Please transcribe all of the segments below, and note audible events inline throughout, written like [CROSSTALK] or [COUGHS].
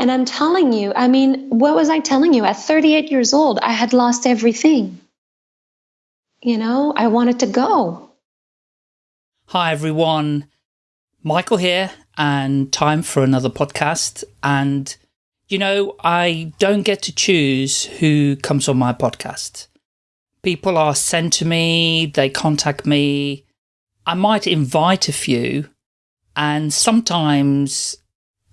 And I'm telling you, I mean, what was I telling you? At 38 years old, I had lost everything. You know, I wanted to go. Hi, everyone. Michael here, and time for another podcast. And, you know, I don't get to choose who comes on my podcast. People are sent to me, they contact me. I might invite a few, and sometimes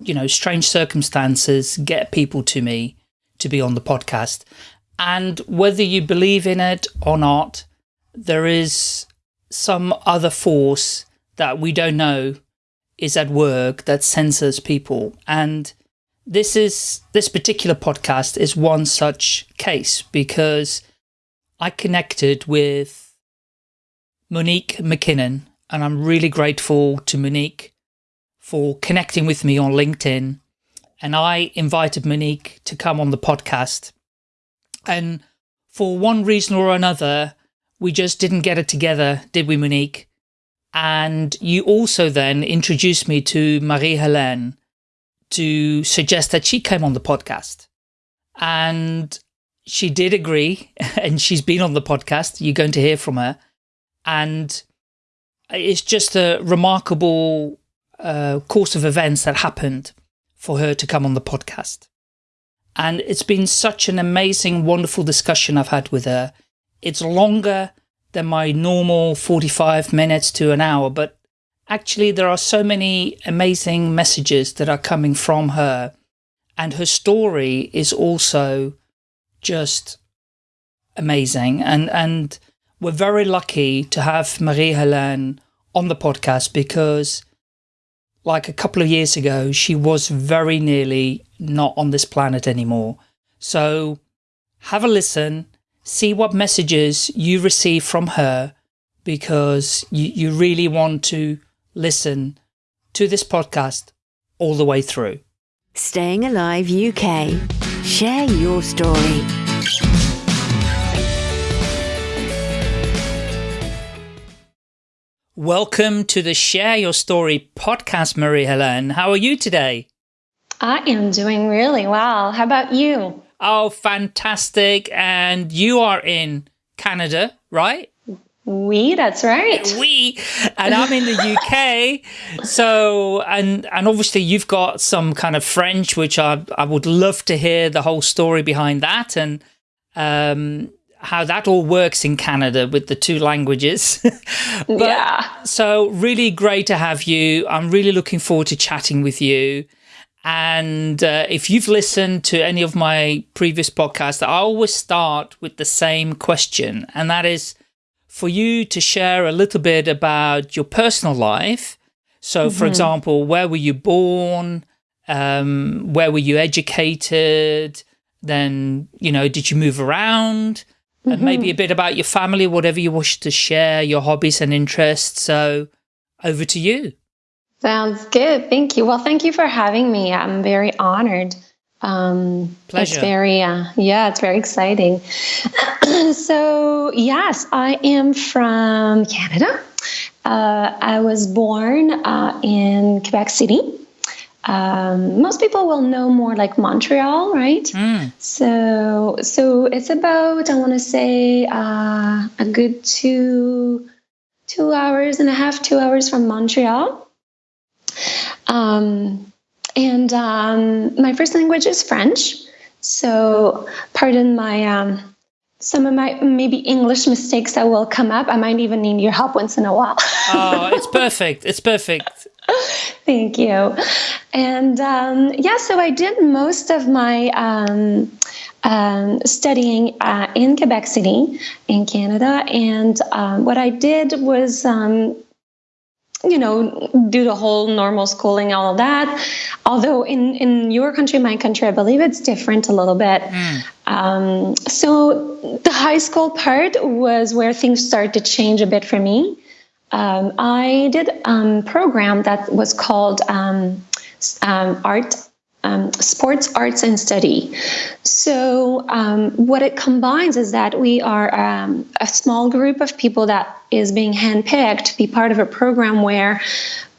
you know, strange circumstances get people to me to be on the podcast. And whether you believe in it or not, there is some other force that we don't know is at work that censors people. And this is, this particular podcast is one such case because I connected with Monique McKinnon and I'm really grateful to Monique for connecting with me on LinkedIn. And I invited Monique to come on the podcast. And for one reason or another, we just didn't get it together, did we, Monique? And you also then introduced me to Marie-Helene to suggest that she came on the podcast. And she did agree, [LAUGHS] and she's been on the podcast. You're going to hear from her. And it's just a remarkable uh, course of events that happened for her to come on the podcast. And it's been such an amazing, wonderful discussion I've had with her. It's longer than my normal 45 minutes to an hour, but actually there are so many amazing messages that are coming from her. And her story is also just amazing. And, and we're very lucky to have Marie-Helene on the podcast because like a couple of years ago, she was very nearly not on this planet anymore. So have a listen, see what messages you receive from her, because you, you really want to listen to this podcast all the way through. Staying Alive UK. Share your story. Welcome to the Share Your Story podcast, Marie-Helene. How are you today? I am doing really well. How about you? Oh, fantastic. And you are in Canada, right? We, that's right. [LAUGHS] We, and I'm in the UK. So, and, and obviously you've got some kind of French, which I, I would love to hear the whole story behind that. And, um, how that all works in Canada with the two languages. [LAUGHS] but, yeah. So really great to have you. I'm really looking forward to chatting with you. And uh, if you've listened to any of my previous podcasts, I always start with the same question. And that is for you to share a little bit about your personal life. So, mm -hmm. for mm-hmm. example, where were you born? Um, where were you educated? Then, you know, did you move around? Mm -hmm. and maybe a bit about your family, whatever you wish to share, your hobbies and interests. So over to you. Sounds good. Thank you. Well, thank you for having me. I'm very honored. Um, Pleasure. It's very, uh, yeah, it's very exciting. [CLEARS THROAT] so yes, I am from Canada. Uh, I was born uh, in Quebec City. Um, most people will know more like Montreal, right? Mm. So, so it's about I want to say uh, a good two two hours and a half, two hours from Montreal. Um, and um, my first language is French, so pardon my um, some of my maybe English mistakes that will come up. I might even need your help once in a while. oh, it's [LAUGHS] perfect. It's perfect. Thank you. And um, yeah, so I did most of my um, um, studying uh, in Quebec City, in Canada. And um, what I did was, um, you know, do the whole normal schooling, all of that. Although in, in your country, my country, I believe it's different a little bit. Mm. so the high school part was where things started to change a bit for me. Um, I did a um, program that was called um, um, art, um, sports arts and study. So um, what it combines is that we are um, a small group of people that is being handpicked to be part of a program where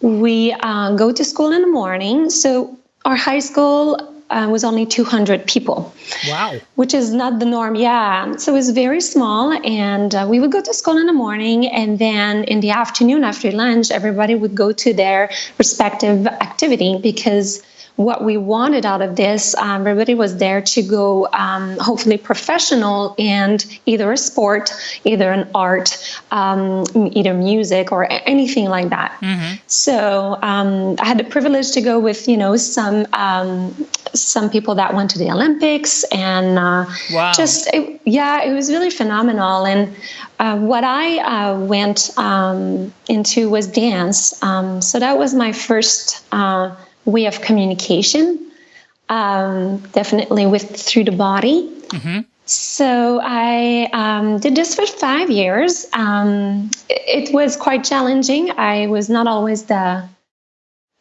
we uh, go to school in the morning. So our high school uh, was only 200 people. Wow. Which is not the norm. Yeah. So it was very small. And uh, we would go to school in the morning. And then in the afternoon, after lunch, everybody would go to their respective activity because what we wanted out of this, um, everybody was there to go um, hopefully professional and either a sport, either an art, um, either music or anything like that. Mm-hmm. So um, I had the privilege to go with, you know, some um, some people that went to the Olympics and uh, wow. just, it, yeah, it was really phenomenal. And uh, what I uh, went um, into was dance. so that was my first uh, way of communication, um, definitely with through the body. Mm-hmm. So I um, did this for five years. Um, it, it, was quite challenging. I was not always the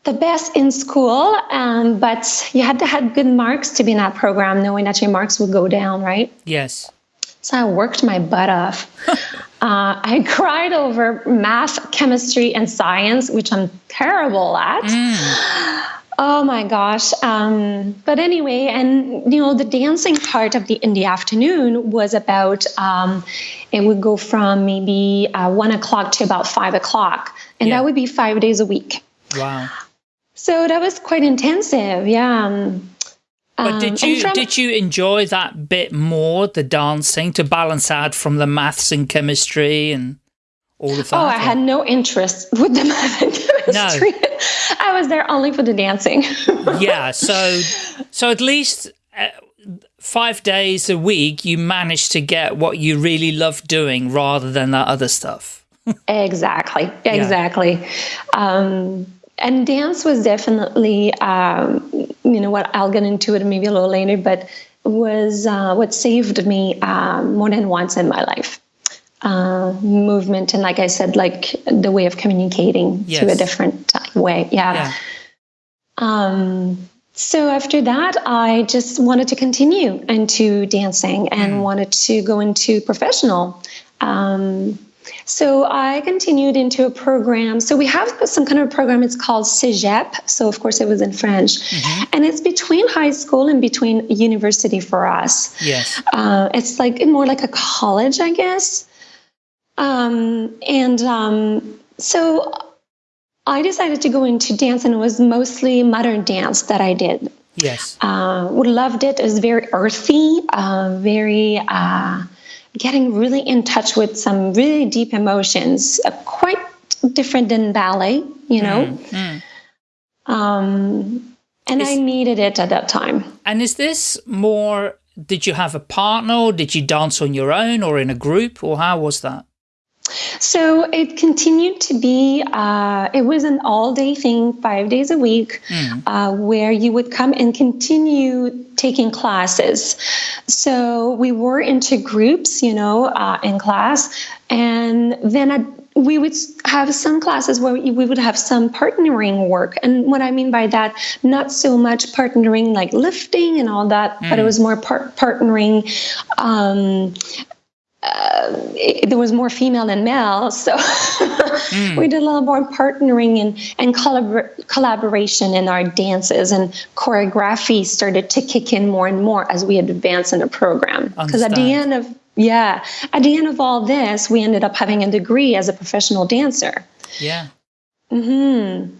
the best in school, um, but you had to have good marks to be in that program, knowing that your marks would go down, right? Yes. So I worked my butt off. [LAUGHS] uh, I cried over math, chemistry, and science, which I'm terrible at. Mm. Oh my gosh. Um, but anyway, and you know, the dancing part of the in the afternoon was about um, it would go from maybe uh, one o'clock to about five o'clock, and yeah. that would be five days a week. Wow. So that was quite intensive. Yeah. Um, but did you did you enjoy that bit more, the dancing, to balance out from the maths and chemistry and all of that? Oh, I had no interest with the [LAUGHS] math and chemistry. No. I was there only for the dancing. [LAUGHS] yeah, so so at least uh, five days a week, you managed to get what you really love doing rather than that other stuff. exactly, [LAUGHS] exactly. Yeah. Um, and dance was definitely, um, you know, what I'll get into it maybe a little later, but was uh, what saved me uh, more than once in my life uh, movement and like i said like the way of communicating yes. to a different way yeah, yeah. Um, so after that i just wanted to continue into dancing and mm. wanted to go into professional um, so I continued into a program. So we have some kind of program. It's called CEGEP. So of course it was in French, mm-hmm. and it's between high school and between university for us. Yes, uh, it's like more like a college, I guess. Um, and um, so I decided to go into dance, and it was mostly modern dance that I did. Yes. Uh, loved it. It was very earthy, uh, very uh, getting really in touch with some really deep emotions, uh, quite different than ballet, you know. Mm, mm. Um, and is, I needed it at that time. And is this more? Did you have a partner? Or did you dance on your own, or in a group, or how was that? So it continued to be, uh, it was an all day thing, five days a week, mm. uh, where you would come and continue taking classes. So we were into groups, you know, uh, in class. And then I'd, we would have some classes where we would have some partnering work. And what I mean by that, not so much partnering like lifting and all that, mm. but it mm. was more par- partnering um, uh, it, there was more female than male, so mm. [LAUGHS] we did a little more partnering and, and collabor- collaboration in our dances, and choreography started to kick in more and more as we advanced in the program. Because at the end of yeah, at the end of all this, we ended up having a degree as a professional dancer. Yeah. Hmm.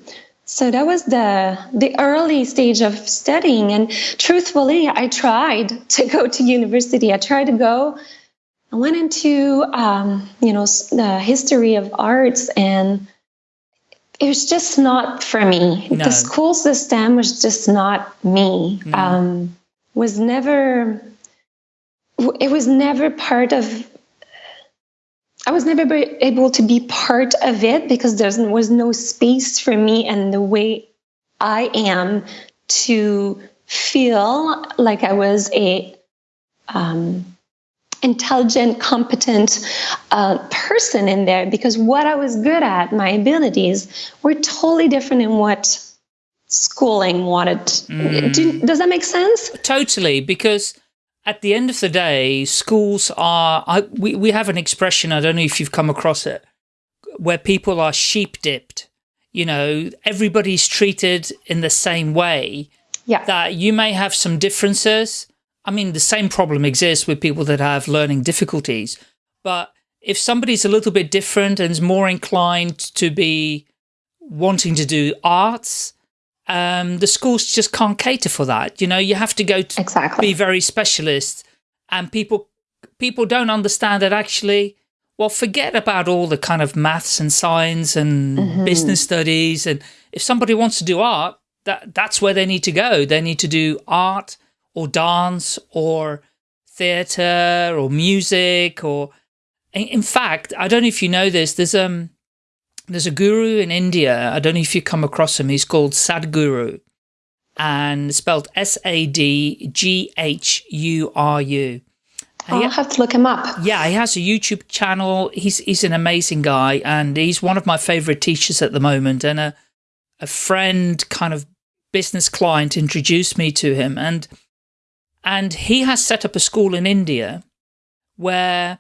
So that was the the early stage of studying, and truthfully, I tried to go to university. I tried to go I went into, um, you know, the history of arts and it was just not for me. No. The school system was just not me. Mm. Um, was never, it was never part of, I was never able to be part of it because there was no space for me and the way I am to feel like I was a, um, intelligent, competent uh, person in there because what I was good at, my abilities, were totally different in what schooling wanted. Mm. Do, does that make sense? Totally, because at the end of the day, schools are, I, we, we have an expression, I don't know if you've come across it, where people are sheep dipped. You know, everybody's treated in the same way Yeah. That you may have some differences. I mean, the same problem exists with people that have learning difficulties. But if somebody's a little bit different and is more inclined to be wanting to do arts, um, the schools just can't cater for that. You know, you have to go to exactly. be very specialist and people people don't understand that actually well forget about all the kind of maths and science and mm -hmm. business studies and if somebody wants to do art that that's where they need to go they need to do art or dance or theater or music or in fact i don't know if you know this there's um there's a guru in India. I don't know if you come across him. He's called Sadhguru and spelled S-A-D-G-H-U-R-U. I'll have to look him up. Yeah, he has a YouTube channel. He's he's an amazing guy, and he's one of my favorite teachers at the moment. And a a friend, kind of business client, introduced me to him, and and he has set up a school in India where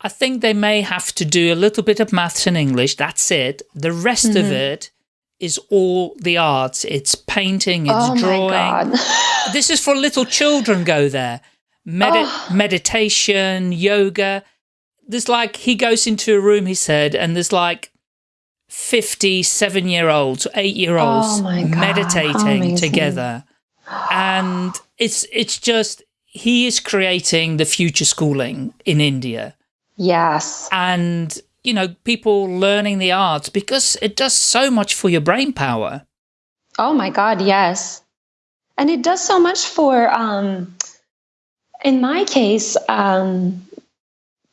I think they may have to do a little bit of maths and English. That's it. The rest mm -hmm. of mm-hmm. it is all the arts. It's painting, it's oh drawing. [LAUGHS] this is for little children go there. Medi oh. Meditation, yoga. There's like, he goes into a room, he said, and there's like 57 year olds, eight year olds oh meditating together. And it's, it's just, he is creating the future schooling in India. Yes. And, you know, people learning the arts because it does so much for your brain power. Oh my God, yes. And it does so much for, um, in my case, um,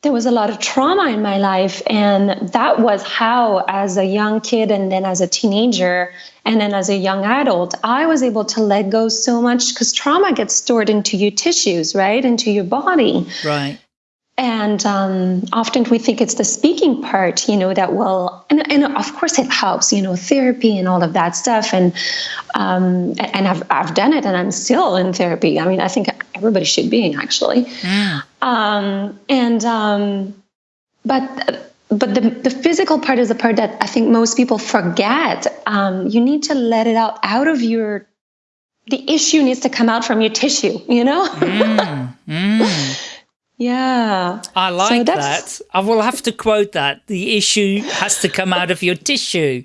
there was a lot of trauma in my life. And that was how, as a young kid and then as a teenager and then as a young adult, I was able to let go so much because trauma gets stored into your tissues, right? Into your body. Right. And um, often we think it's the speaking part, you know, that will, and, and of course it helps, you know, therapy and all of that stuff. And um, and I've, I've done it and I'm still in therapy. I mean, I think everybody should be actually. Yeah. Um, and, um, but, but the, the physical part is the part that I think most people forget. Um, you need to let it out, out of your, the issue needs to come out from your tissue, you know? mm, mm. Yeah. I like so that. I will have to quote that. The issue has to come out of your tissue.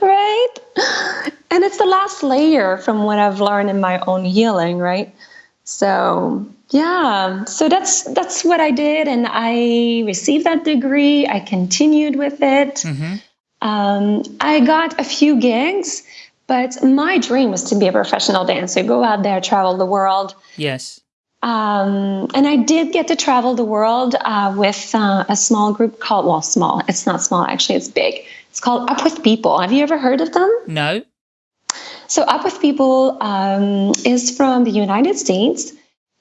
Right? And it's the last layer from what I've learned in my own healing, right? So, yeah. So that's that's what I did and I received that degree. I continued with it. Mm-hmm. Um, I got a few gigs, but my dream was to be a professional dancer, go out there, travel the world. Yes. Um, and I did get to travel the world uh, with uh, a small group called, well, small. It's not small, actually, it's big. It's called Up With People. Have you ever heard of them? No. So, Up With People um, is from the United States.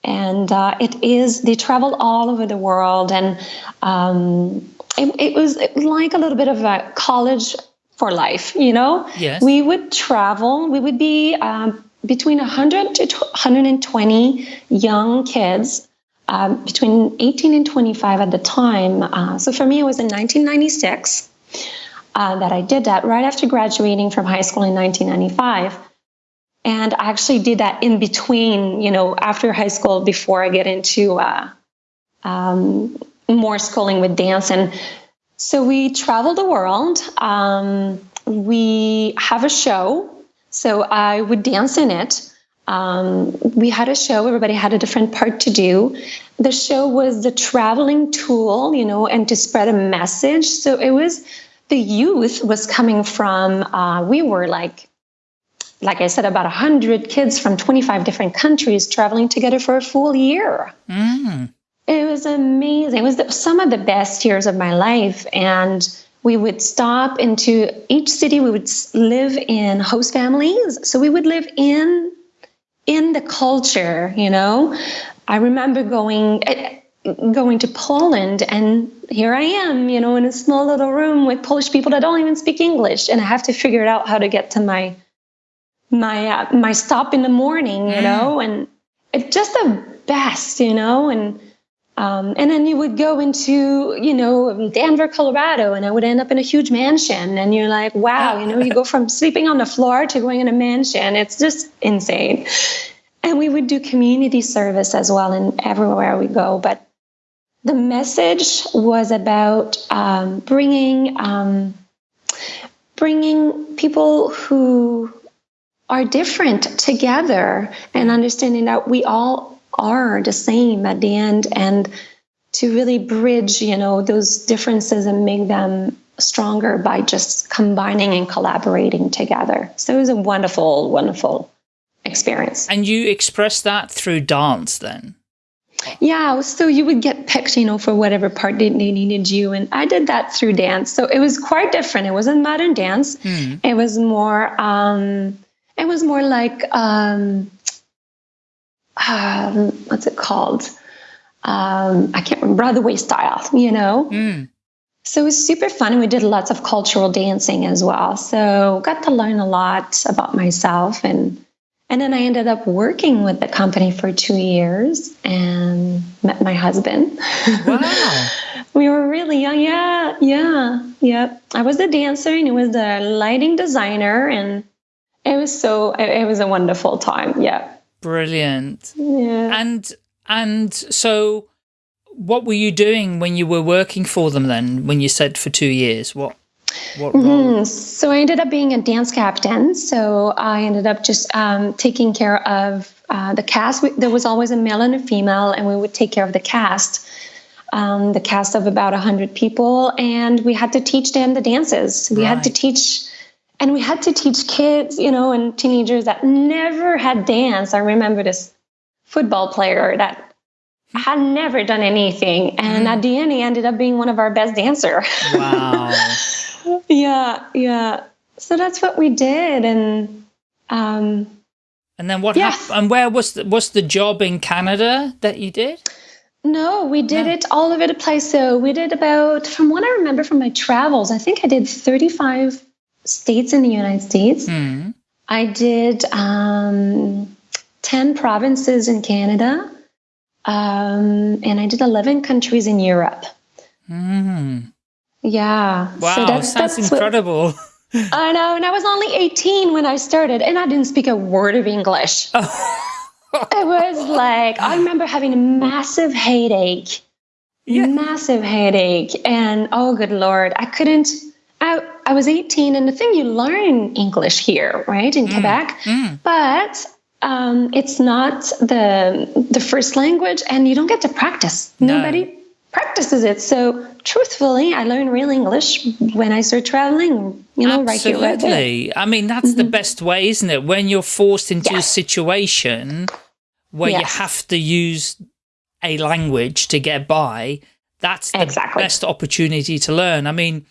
And uh, it is, they travel all over the world. And um, it, it, was, it was like a little bit of a college for life, you know? Yes. We would travel, we would be um, between 100 to 120 young kids um, between 18 and 25 at the time. Uh, so for me, it was in 1996 uh, that I did that right after graduating from high school in 1995. And I actually did that in between, you know, after high school before I get into uh, um, more schooling with dance. And so we travel the world. Um, we have a show so I would dance in it. Um, we had a show, everybody had a different part to do. The show was the traveling tool, you know, and to spread a message. So it was the youth was coming from, uh, we were like, like I said, about 100 kids from 25 different countries traveling together for a full year. Mm. It was amazing. It was the, some of the best years of my life. And we would stop into each city we would live in host families. So we would live in in the culture you know? I remember going eh, going to poland and here i am you know in a small little room with polish people that don't even speak english. And i have to figure out how to get to my my uh, my stop in the morning you mm. know? And it's just the best you know? And Um, and then you would go into, you know, Denver, Colorado, and I would end up in a huge mansion. And you're like, wow, you know, you go from sleeping on the floor to going in a mansion. It's just insane. And we would do community service as well, and everywhere we go. But the message was about um, bringing um, bringing people who are different together and understanding that we all are the same at the end and to really bridge you know those differences and make them stronger by just combining and collaborating together so it was a wonderful wonderful experience and you express that through dance then yeah, so you would get picked, you know, for whatever part they, they needed you. And I did that through dance. So it was quite different. It wasn't modern dance. Mm. It was more, um, it was more like, um, um, what's it called? Um, I can't remember, Broadway style, you know? Mm. So it was super fun. And we did lots of cultural dancing as well. So got to learn a lot about myself and and then I ended up working with the company for two years and met my husband. Wow. [LAUGHS] we were really young. Yeah, yeah, yeah. I was the dancer and he was the lighting designer. And it was so, it, was a wonderful time. Yeah. Brilliant. Yeah. And, and so what were you doing when you were working for them then, when you said for two years? What, what mm -hmm. So I ended up being a dance captain. So I ended up just um, taking care of uh, the cast. We, there was always a male and a female, and we would take care of the cast. Um, the cast of about 100 people, and we had to teach them the dances. We right. had to teach, and we had to teach kids, you know, and teenagers that never had danced. I remember this football player that had never done anything, and mm. at the end, he ended up being one of our best dancers. Wow. [LAUGHS] yeah, yeah. So that's what we did, and um, and then what happened? And where was the, was the job in Canada that you did? No, we did no. it all over the place. So we did about, from what I remember from my travels, I think I did 35 states in the United States. Mm. I did um, 10 provinces in Canada. Um, and I did 11 countries in Europe. Mm. Yeah. Wow, so that's, sounds that's incredible. What, [LAUGHS] I know, and I was only 18 when I started, and I didn't speak a word of English. [LAUGHS] it was like I remember having a massive headache, yeah. massive headache, and oh, good lord, I couldn't. I I was 18, and the thing you learn English here, right, in mm. Quebec, mm. but um, it's not the the first language, and you don't get to practice. No. Nobody practices it. So truthfully, I learned real English when I started traveling, you know, Absolutely. Right I mean, that's mm -hmm. the mm-hmm. best way, isn't it? When you're forced into yes. a situation where yes. you have to use a language to get by, that's the exactly. best opportunity to learn. I mean,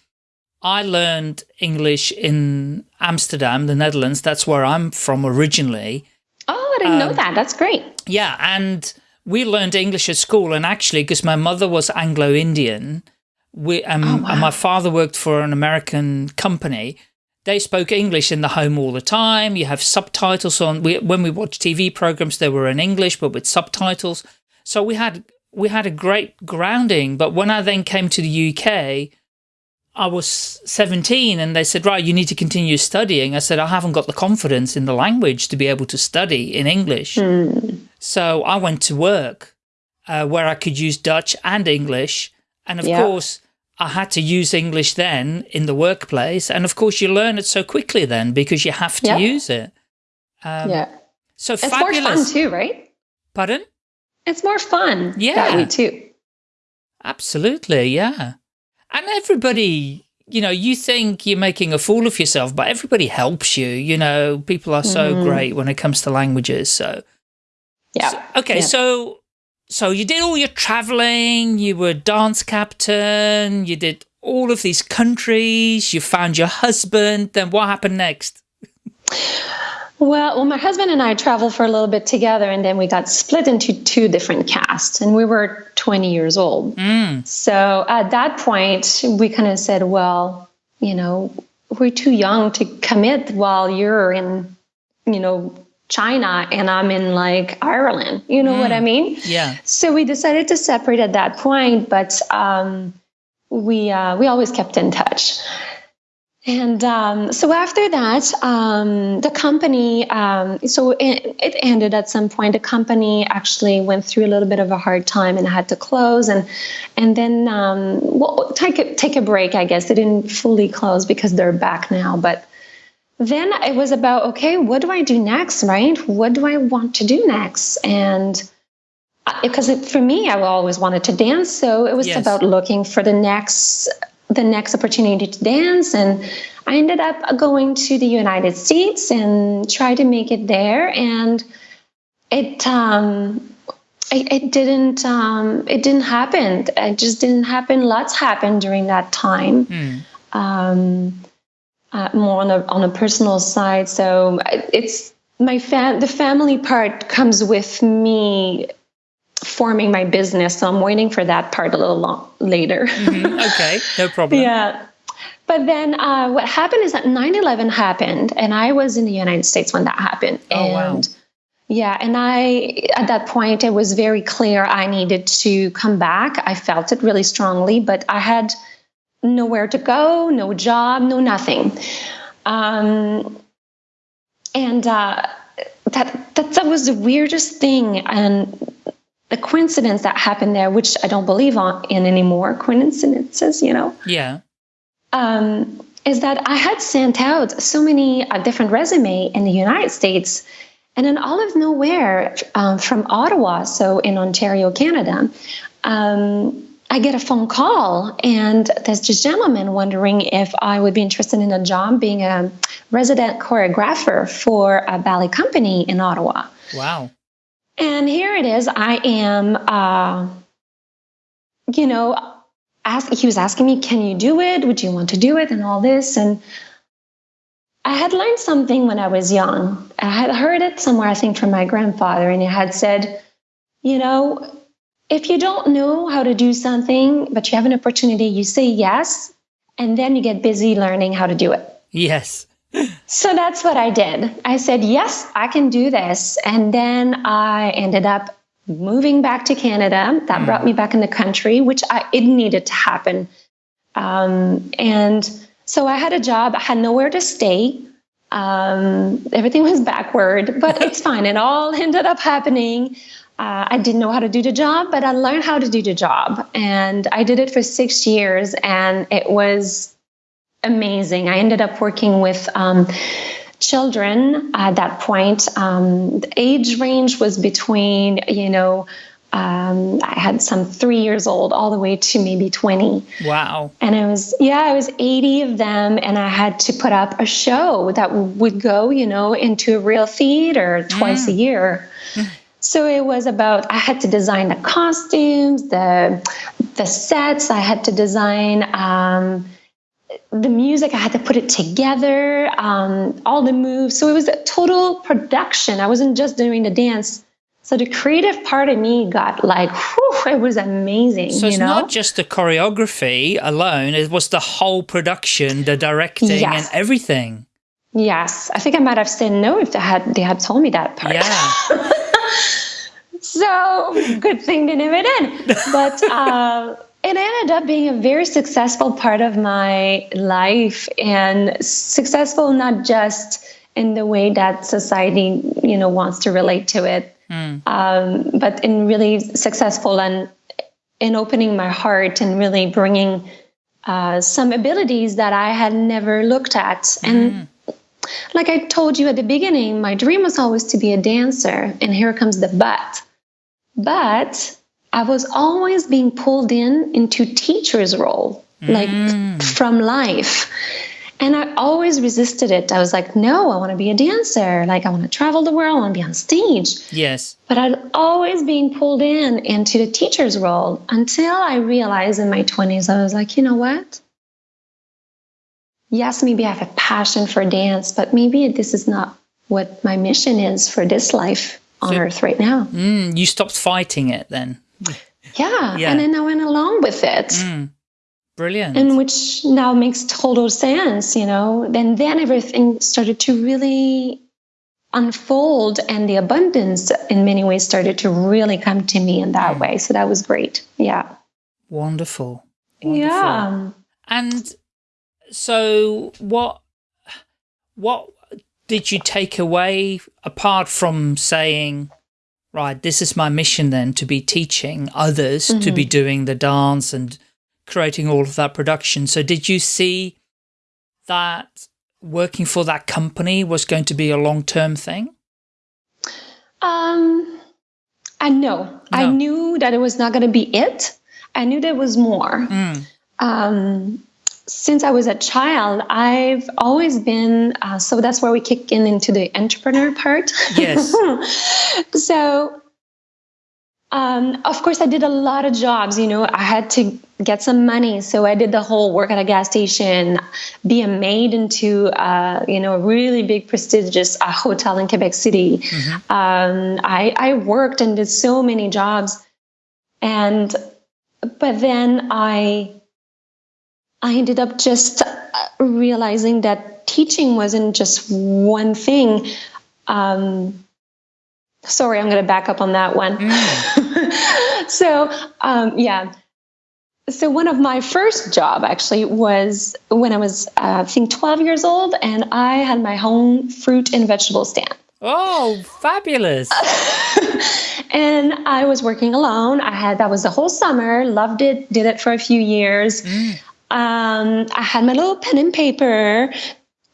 I learned English in Amsterdam, the Netherlands. That's where I'm from originally. Oh, I didn't um, know that. That's great. Yeah. And we learned English at school, and actually, because my mother was Anglo-Indian, we um, oh, wow. and my father worked for an American company. They spoke English in the home all the time. You have subtitles on. We, when we watched TV programs, they were in English, but with subtitles. So we had we had a great grounding. But when I then came to the UK, I was 17 and they said, right, you need to continue studying. I said, I haven't got the confidence in the language to be able to study in English. Mm. So I went to work uh, where I could use Dutch and English. And of yeah. course, I had to use English then in the workplace. And of course, you learn it so quickly then because you have to yeah. use it. Um, yeah. So it's fabulous. more fun too, right? Pardon? It's more fun. Yeah. That way too. Absolutely. Yeah. And everybody, you know, you think you're making a fool of yourself, but everybody helps you. You know, people are so mm. great when it comes to languages. So, yeah. So, okay. Yeah. So, so you did all your traveling, you were dance captain, you did all of these countries, you found your husband. Then what happened next? [LAUGHS] Well, well, my husband and I traveled for a little bit together, and then we got split into two different casts, and we were 20 years old. Mm. So at that point, we kind of said, well, you know, we're too young to commit while you're in, you know, China and I'm in like Ireland. You know mm. what I mean? Yeah. So we decided to separate at that point, but um, we uh, we always kept in touch. And um, so after that, um, the company, um, so it, it, ended at some point. The company actually went through a little bit of a hard time and had to close, and and then um, well, take a, take a break. I guess they didn't fully close because they're back now. But then it was about okay, what do I do next? Right? What do I want to do next? And because uh, for me, I always wanted to dance, so it was yes. about looking for the next the next opportunity to dance and I ended up going to the United States and tried to make it there and it um, it, it, didn't um, it didn't happen. It just didn't happen. Lots happened during that time. Mm. um, uh, more on a on a personal side. So it's my fam the family part comes with me forming my business. So I'm waiting for that part a little long, later. mm-hmm. [LAUGHS] Okay, no problem. yeah. But then uh, what happened is that 9 11 happened, and I was in the United States when that happened. Oh, and wow. Yeah, and I, at that point, it was very clear I needed to come back. I felt it really strongly, but I had nowhere to go, no job, no nothing. Um, and uh, that, that that was the weirdest thing. And the coincidence that happened there, which I don't believe on, in anymore, coincidences, you know? Yeah. Um, is that I had sent out so many uh, different resume in the United States, and then all of nowhere um, from Ottawa, so in Ontario, Canada, um, I get a phone call, and there's this gentleman wondering if I would be interested in a job being a resident choreographer for a ballet company in Ottawa. Wow. And here it is. I am, uh, you know, ask, he was asking me, can you do it? Would you want to do it? And all this. And I had learned something when I was young. I had heard it somewhere, I think, from my grandfather, and he had said, you know, if you don't know how to do something, but you have an opportunity, you say yes, and then you get busy learning how to do it. Yes so that's what I did. I said, yes, I can do this. And then I ended up moving back to Canada. That mm. brought me back in the country, which I, it needed to happen. Um, and so I had a job, I had nowhere to stay. Um, everything was backward, but [LAUGHS] it's fine. It all ended up happening. Uh, I didn't know how to do the job, but I learned how to do the job. And I did it for six years, and it was amazing. I ended up working with um, children at that point. Um, the age range was between, you know, um, I had some three years old all the way to maybe 20. Wow. And it was, yeah, it was 80 of them. And I had to put up a show that would go, you know, into a real theater twice mm. a year. So it was about I had to design the costumes, the the sets. I had to design um, the music i had to put it together um, all the moves. So it was a total production. I wasn't just doing the dance. So the creative part of me got like whew, it was amazing so it's know? not just the choreography alone it was the whole production the directing yes. and everything. Yes. I think i might have said no if they had they had told me that part. Yeah. [LAUGHS] So good thing they never did. But uh, it ended up being a very successful part of my life and successful not just in the way that society you know wants to relate to it mm. um, but in really successful and in opening my heart and really bringing uh, some abilities that i had never looked at mm. and like i told you at the beginning my dream was always to be a dancer and here comes the but but I was always being pulled in into teacher's role, like mm. from life. And I always resisted it. I was like, no, I want to be a dancer. Like, I want to travel the world. I want to be on stage. Yes. But I'd always being pulled in into the teacher's role until I realized in my 20s, I was like, you know what? Yes, maybe I have a passion for dance, but maybe this is not what my mission is for this life on so, earth right now. Mm, you stopped fighting it then? Yeah. yeah. And then I went along with it. Mm. Brilliant. And which now makes total sense, you know. Then then everything started to really unfold and the abundance in many ways started to really come to me in that way. So that was great. Yeah. Wonderful. Wonderful. Yeah. And so what what did you take away apart from saying right this is my mission then to be teaching others mm -hmm. to be mm-hmm. doing the dance and creating all of that production so did you see that working for that company was going to be a long-term thing um i know no. i knew that it was not going to be it i knew there was more mm. um since I was a child, I've always been, uh, so that's where we kick in into the entrepreneur part. Yes. [LAUGHS] so, um, of course, I did a lot of jobs. You know, I had to get some money. So I did the whole work at a gas station, be a maid into, uh, you know, a really big, prestigious uh, hotel in Quebec City. Mm-hmm. Um, I, I worked and did so many jobs. And, but then I, I ended up just uh, realizing that teaching wasn't just one thing. Um, sorry, I'm going to back up on that one. Mm. [LAUGHS] so, um, yeah. So one of my first job actually was when I was, uh, I think, 12 years old, and I had my own fruit and vegetable stand. Oh, fabulous. [LAUGHS] and I was working alone. I had that was the whole summer, loved it, did it for a few years. Mm um, I had my little pen and paper,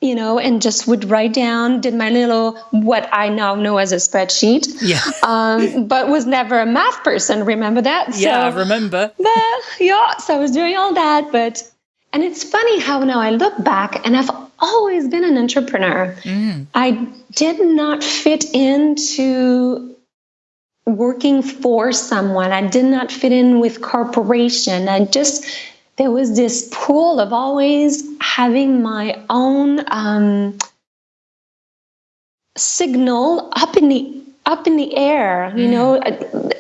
you know, and just would write down, did my little, what I now know as a spreadsheet. Yeah. [LAUGHS] um, but was never a math person. Remember that? Yeah, so, I remember. But, yeah, so I was doing all that. But, and it's funny how now I look back and I've always been an entrepreneur. Mm. I did not fit into working for someone. I did not fit in with corporation. I just there was this pull of always having my own um, signal up in the up in the air you mm. know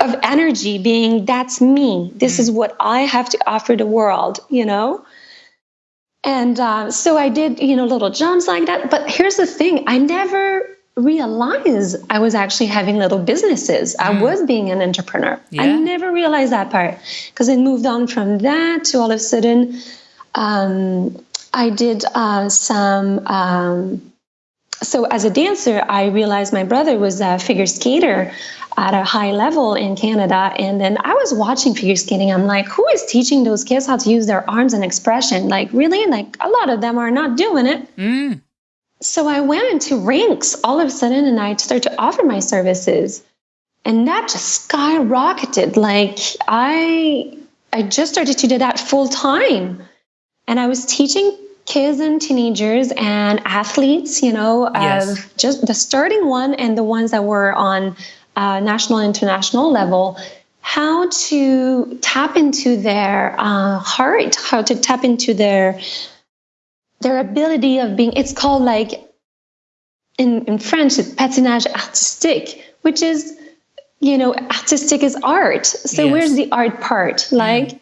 of energy being that's me this mm. is what i have to offer the world you know and uh, so i did you know little jumps like that but here's the thing i never realize I was actually having little businesses. Mm. I was being an entrepreneur. Yeah. I never realized that part because I moved on from that to all of a sudden um, I did uh, some. Um, so as a dancer, I realized my brother was a figure skater at a high level in Canada. And then I was watching figure skating. I'm like, who is teaching those kids how to use their arms and expression? Like, really? Like, a lot of them are not doing it. Mm. So I went into rinks all of a sudden and I started to offer my services. And that just skyrocketed. Like I I just started to do that full time. And I was teaching kids and teenagers and athletes, you know, yes. of just the starting one and the ones that were on uh, national international level how to tap into their uh, heart, how to tap into their their ability of being it's called like in, in French it's patinage artistique, which is you know, artistic is art. So yes. where's the art part? Mm. Like mm.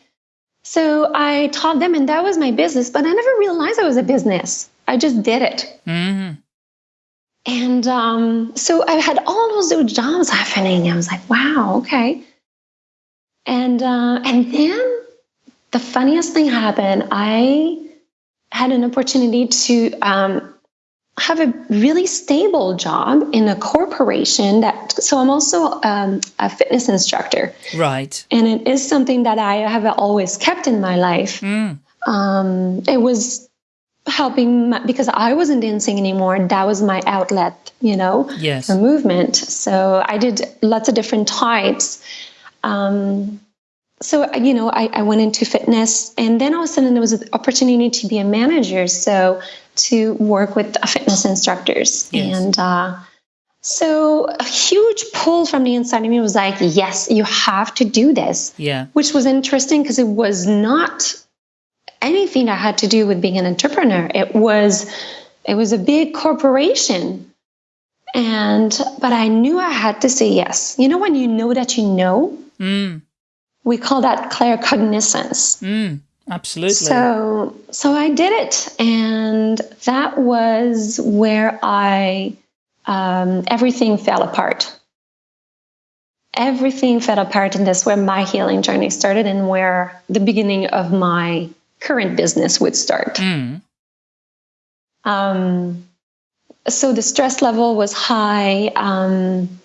so I taught them and that was my business, but I never realized I was a business. I just did it. Mm. And um, so I had all those little jobs happening. I was like, wow, okay. And uh, and then the funniest thing happened. I had an opportunity to um, have a really stable job in a corporation that so i'm also um, a fitness instructor. Right. And it is something that i have always kept in my life. Mm. um, it was helping my, because i wasn't dancing anymore. That was my outlet you know yes. for movement. So i did lots of different types. Um, so you know I, I, went into fitness and then all of a sudden there was an opportunity to be a manager so to work with fitness instructors. Yes. and uh, so a huge pull from the inside of me was like yes you have to do this. Yeah. Which was interesting because it was not anything that had to do with being an entrepreneur. It was it was a big corporation. And but i knew i had to say yes. You know when you know that you know? Mm we call that claircognizance. Mm, absolutely. So, so I did it, and that was where I um, everything fell apart. Everything fell apart, and that's where my healing journey started, and where the beginning of my current business would start. Mm. Um, so the stress level was high. Um,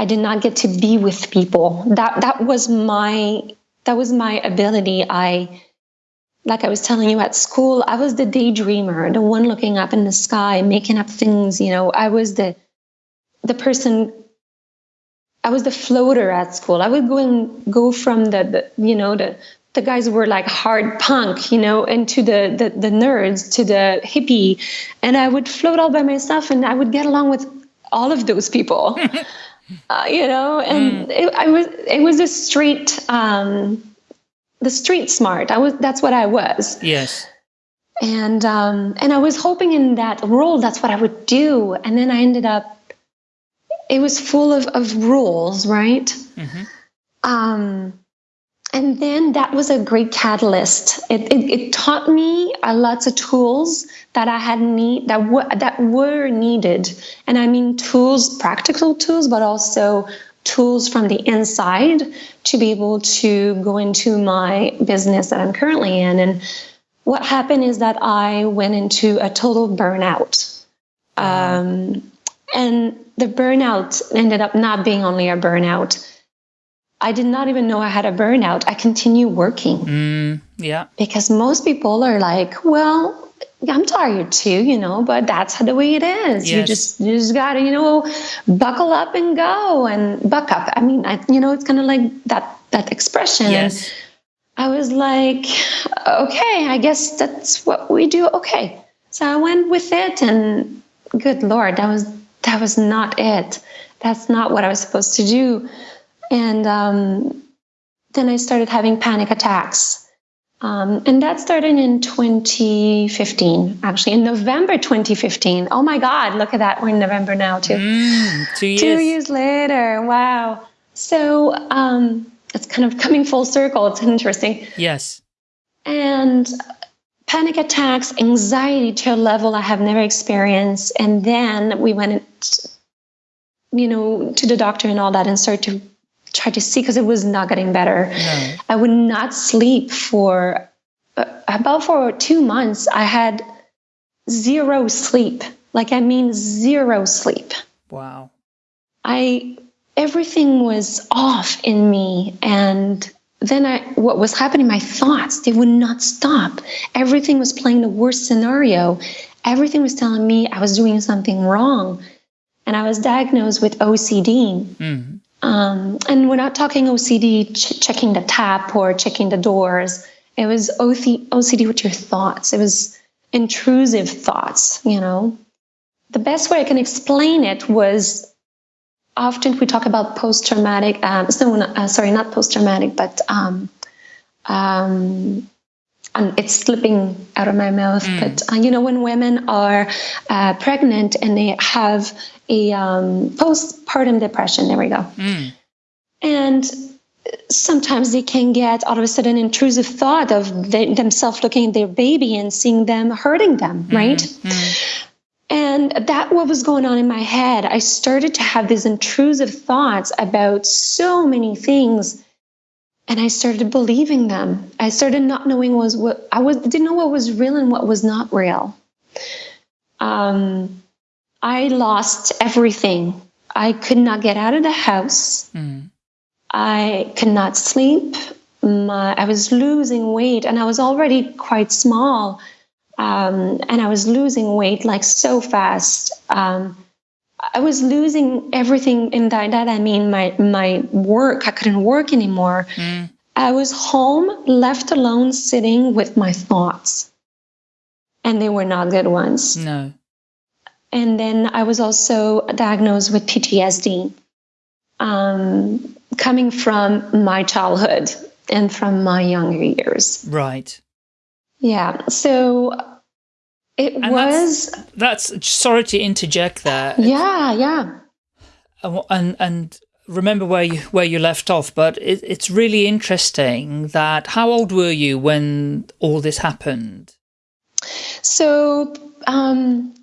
I did not get to be with people. That that was my that was my ability. I like I was telling you at school, I was the daydreamer, the one looking up in the sky, making up things. You know, I was the the person. I was the floater at school. I would go and go from the, the you know the the guys were like hard punk, you know, into the, the the nerds to the hippie, and I would float all by myself, and I would get along with all of those people, [LAUGHS] uh, you know, and mm. it, I was it was a street um, the street smart. I was that's what I was. Yes. And um, and I was hoping in that role that's what I would do, and then I ended up. It was full of, of rules, right? Mm-hmm. Um, and then that was a great catalyst. It, it, it taught me uh, lots of tools that I had need that were that were needed, and I mean tools, practical tools, but also tools from the inside to be able to go into my business that I'm currently in. And what happened is that I went into a total burnout. Um, and the burnout ended up not being only a burnout. I did not even know I had a burnout. I continue working. Mm, yeah. Because most people are like, well, I'm tired too, you know, but that's the way it is. Yes. You just you just gotta, you know, buckle up and go and buck up. I mean, I, you know, it's kind of like that that expression. Yes. I was like, okay, I guess that's what we do. Okay, so I went with it, and good lord, that was that was not it. That's not what I was supposed to do. And um, then I started having panic attacks um, and that started in 2015, actually, in November 2015. Oh my God, look at that. We're in November now, too. Mm, two years. Two years later. Wow. So um, it's kind of coming full circle. It's interesting. Yes. And panic attacks, anxiety to a level I have never experienced. And then we went, you know, to the doctor and all that and started to tried to see because it was not getting better. No. I would not sleep for uh, about for two months. I had zero sleep. Like I mean zero sleep. Wow. I everything was off in me and then I what was happening my thoughts they would not stop. Everything was playing the worst scenario. Everything was telling me I was doing something wrong. And I was diagnosed with OCD. Mm-hmm. Um, and we're not talking OCD ch- checking the tap or checking the doors. It was OCD with your thoughts. It was intrusive thoughts, you know. The best way I can explain it was often we talk about post traumatic, um, so, uh, sorry, not post traumatic, but um, um, and it's slipping out of my mouth. Mm. But uh, you know, when women are uh, pregnant and they have a um, postpartum depression, there we go, mm. and sometimes they can get all of a sudden intrusive thought of they, themselves looking at their baby and seeing them hurting them, mm. right? Mm. And that what was going on in my head. I started to have these intrusive thoughts about so many things and I started believing them. I started not knowing was what I was didn't know what was real and what was not real. Um, I lost everything. I could not get out of the house. Mm. I could not sleep. My, I was losing weight, and I was already quite small. Um, and I was losing weight like so fast. Um, I was losing everything in that. That I mean, my my work. I couldn't work anymore. Mm. I was home, left alone, sitting with my thoughts, and they were not good ones. No. And then I was also diagnosed with PTSD, um, coming from my childhood and from my younger years. Right. Yeah. So it and was. That's, that's, sorry to interject there. Yeah, yeah. And and remember where you where you left off, but it, it's really interesting that how old were you when all this happened? So um,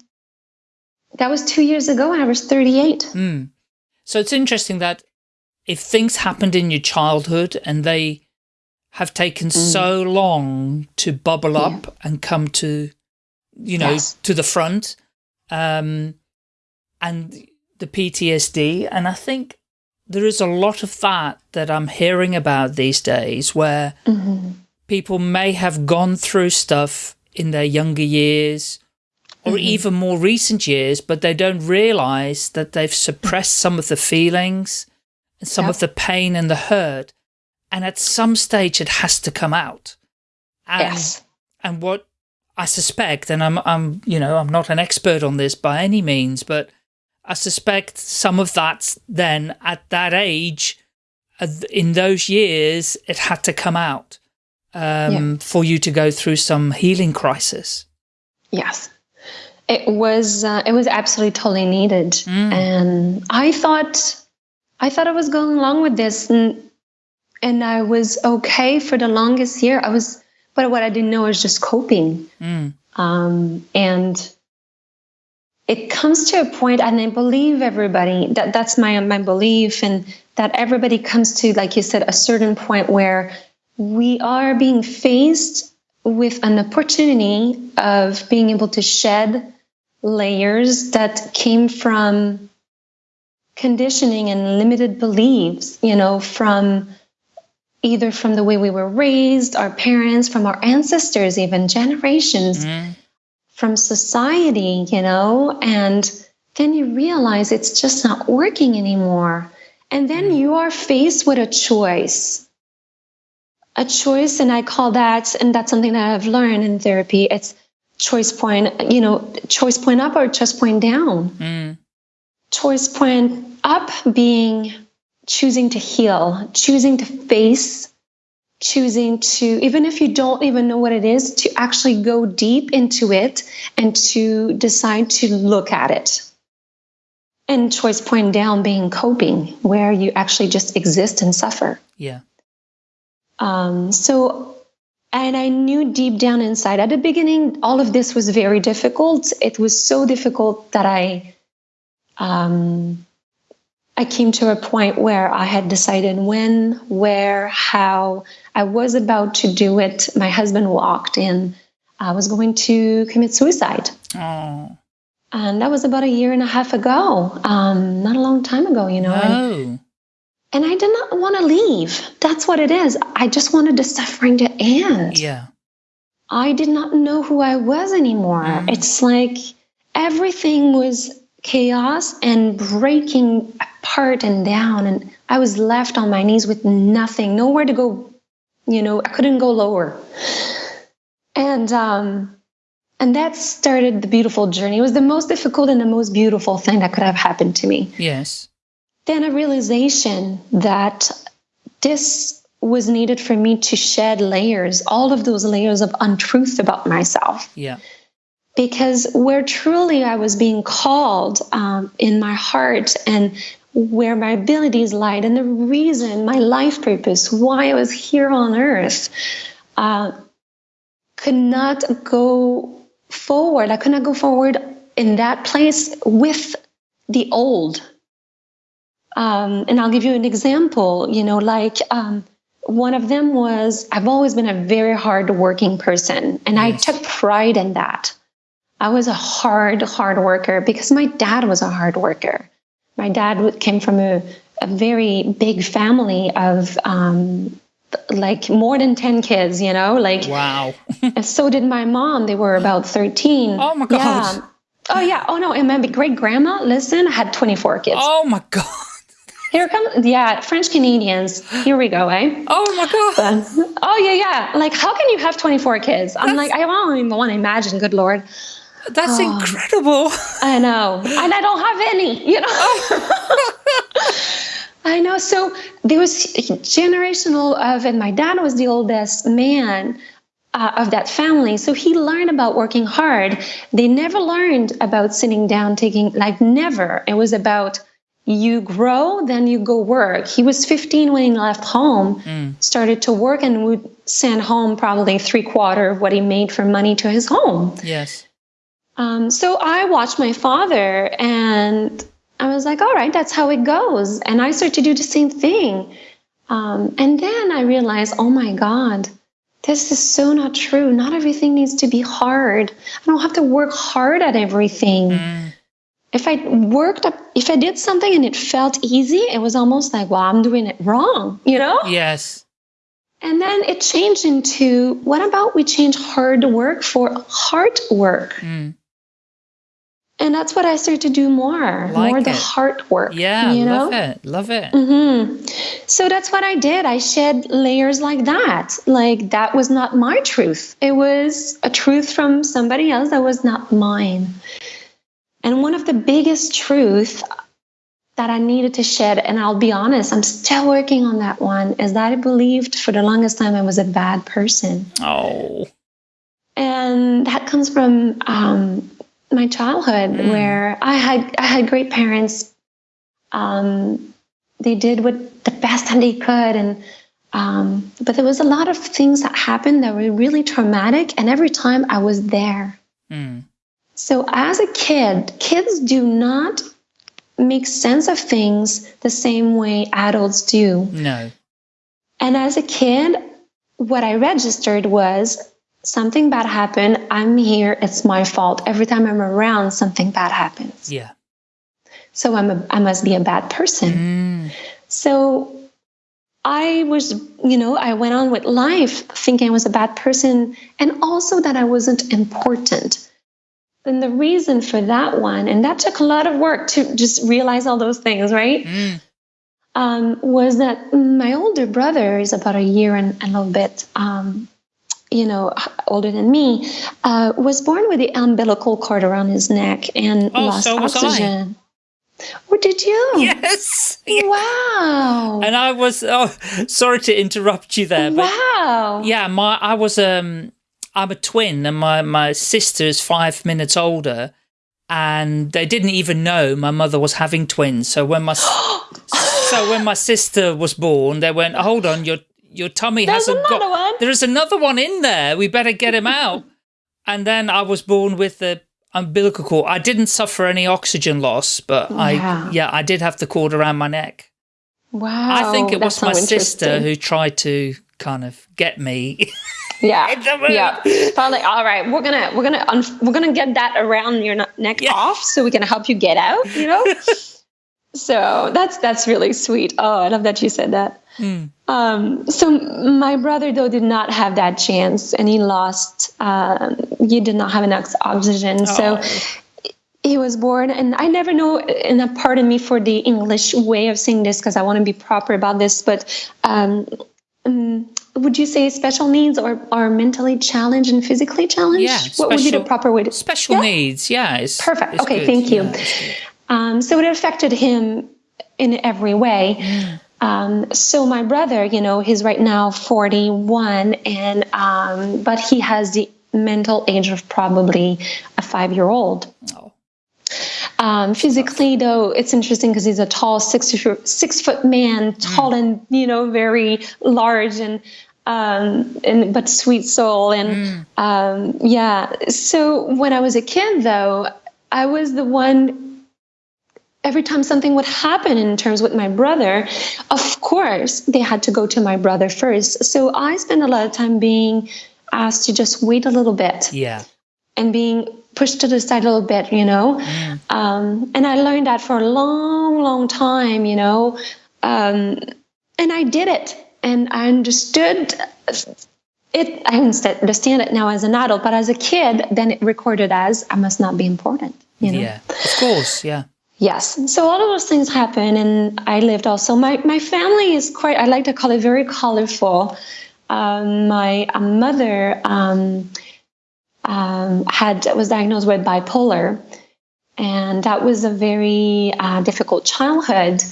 that was two years ago and I was 38. Mm. So it's interesting that if things happened in your childhood and they have taken mm. so long to bubble yeah. up and come to, you know, yes. to the front, um, and the PTSD. And I think there is a lot of that that I'm hearing about these days where mm -hmm. people may have gone through stuff in their younger years or mm -hmm. even more recent years, but they don't realize that they've suppressed some of the feelings and some yep. of the pain and the hurt. And at some stage it has to come out. And, yes. And what I suspect, and I'm, I'm, you know, I'm not an expert on this by any means, but I suspect some of that then at that age, uh, in those years, it had to come out um, yeah. for you to go through some healing crisis. Yes, it was. Uh, it was absolutely totally needed, mm. and I thought, I thought I was going along with this, and and I was okay for the longest year. I was, but what I didn't know was just coping, mm. um, and it comes to a point, and I believe everybody that that's my my belief, and that everybody comes to, like you said, a certain point where we are being faced with an opportunity of being able to shed layers that came from conditioning and limited beliefs, you know, from either from the way we were raised, our parents, from our ancestors, even generations, mm. from society, you know, and then you realize it's just not working anymore. And then mm. you are faced with a choice a choice and i call that and that's something that i've learned in therapy it's choice point you know choice point up or choice point down mm. choice point up being choosing to heal choosing to face choosing to even if you don't even know what it is to actually go deep into it and to decide to look at it. And choice point down being coping where you actually just exist and suffer. Yeah. Um, so, and I knew deep down inside at the beginning, all of this was very difficult. It was so difficult that I, um, I came to a point where I had decided when, where, how I was about to do it. My husband walked in. I was going to commit suicide. Oh. And that was about a year and a half ago. Um, not a long time ago, you know. No. And, and I did not want to leave. That's what it is. I just wanted the suffering to end. Yeah. I did not know who I was anymore. Mm. It's like everything was chaos and breaking apart and down. And I was left on my knees with nothing, nowhere to go. You know, I couldn't go lower. And, um, and that started the beautiful journey. It was the most difficult and the most beautiful thing that could have happened to me. Yes then a realization that this was needed for me to shed layers, all of those layers of untruth about myself. Yeah. Because where truly I was being called um, in my heart and where my abilities lied, and the reason, my life purpose, why I was here on earth, uh, could not go forward. I could not go forward in that place with the old um, and I'll give you an example, you know, like um, one of them was I've always been a very hard working person, and yes. I took pride in that. I was a hard, hard worker because my dad was a hard worker. My dad came from a, a very big family of um, like more than 10 kids, you know, like wow. [LAUGHS] and so did my mom. They were about 13. Oh my god. Yeah. Oh yeah. Oh no. And my great grandma, listen, I had 24 kids. Oh my god. [LAUGHS] Here comes, yeah, French Canadians. Here we go, eh? Oh my God. But, oh, yeah, yeah. Like, how can you have 24 kids? I'm That's, like, I don't even want to imagine, good Lord. That's oh, incredible. I know. And I don't have any, you know? [LAUGHS] I know. So there was generational of, and my dad was the oldest man uh, of that family. So he learned about working hard. They never learned about sitting down, taking, like, never. It was about, you grow, then you go work. He was 15 when he left home, mm. started to work, and would send home probably three quarter of what he made for money to his home. Yes. Um, so I watched my father and I was like, all right, that's how it goes. And I started to do the same thing. Um, and then I realized, oh my God, this is so not true. Not everything needs to be hard. I don't have to work hard at everything. Mm. If I worked up, if I did something and it felt easy, it was almost like, well, I'm doing it wrong, you know? Yes. And then it changed into what about we change hard work for hard work? Mm. And that's what I started to do more, Like more the heart work. Yeah, you know? love it. Love it. hmm So that's what I did. I shed layers like that. Like that was not my truth. It was a truth from somebody else that was not mine. And one of the biggest truth that I needed to shed, and I'll be honest, I'm still working on that one, is that I believed for the longest time I was a bad person. Oh. And that comes from um, my childhood, Mm. where I had I had great parents. Um, they did what the best that they could, and um, but there was a lot of things that happened that were really traumatic, and every time I was there. Mm. So as a kid, kids do not make sense of things the same way adults do. No. And as a kid, what I registered was something bad happened. I'm here. It's my fault. Every time I'm around, something bad happens. Yeah. So I'm a, I must be a bad person. Mm. So I was, you know, I went on with life thinking I was a bad person and also that I wasn't important. And the reason for that one, and that took a lot of work to just realize all those things, right? Mm. um, was that my older brother is about a year and a little bit, um, you know, older than me, uh, was born with the umbilical cord around his neck and Oh, lost so was I. oxygen. Oh, did you? Yes. [LAUGHS] Wow. And I was oh sorry to interrupt you there, but wow. yeah, my I was um I'm a twin and my my sister is 5 minutes older and they didn't even know my mother was having twins. So when my [GASPS] so when my sister was born, they went, "Hold on, your your tummy There's hasn't another got one." There is another one in there. We better get him out." [LAUGHS] and then I was born with the umbilical cord. I didn't suffer any oxygen loss, but I Yeah. I did have the cord around my neck. Wow. I think it was my sister who tried to kind of get me. Yeah. [LAUGHS] Yeah. Probably. All right. We're gonna we're gonna we're gonna get that around your neck Yeah. off so we can help you get out. You know. [LAUGHS] so that's that's really sweet. Oh, I love that you said that. Mm. Um, so my brother though did not have that chance, and he lost. Um, he did not have enough oxygen, so Oh. he was born. And I never know. And uh, pardon me for the English way of saying this because I want to be proper about this, but. Um, um, would you say special needs or are mentally challenged and physically challenged? Yeah, what would be the special- proper way to Special Yeah. needs, yeah. It's, Perfect. it's Okay, good. thank you. Yeah. Um, so it affected him in every way. Um, so my brother, you know, he's right now 41, and um, but he has the mental age of probably a five-year-old. Oh. Um, physically, though, it's interesting because he's a tall six six foot man, tall and you know very large and um, and but sweet soul and um, yeah. So when I was a kid, though, I was the one. Every time something would happen in terms with my brother, of course they had to go to my brother first. So I spent a lot of time being asked to just wait a little bit Yeah. and being pushed to the side a little bit, you know. Um, and I learned that for a long, long time, you know. Um, and I did it, and I understood it. I understand it now as an adult, but as a kid, then it recorded as I must not be important, you know. Yeah. Of course, yeah. Yes. So all of those things happen, and I lived also. My my family is quite. I like to call it very colorful. Um, my uh, mother um, um, had was diagnosed with bipolar, and that was a very uh, difficult childhood.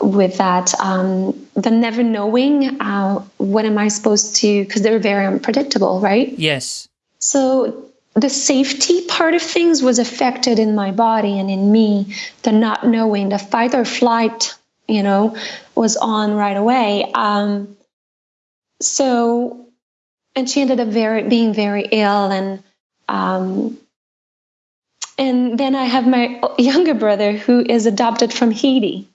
With that, um, the never knowing uh, what am I supposed to because they're very unpredictable, right? Yes. So the safety part of things was affected in my body and in me. The not knowing, the fight or flight, you know, was on right away. Um, so, and she ended up very being very ill, and um, and then I have my younger brother who is adopted from Haiti.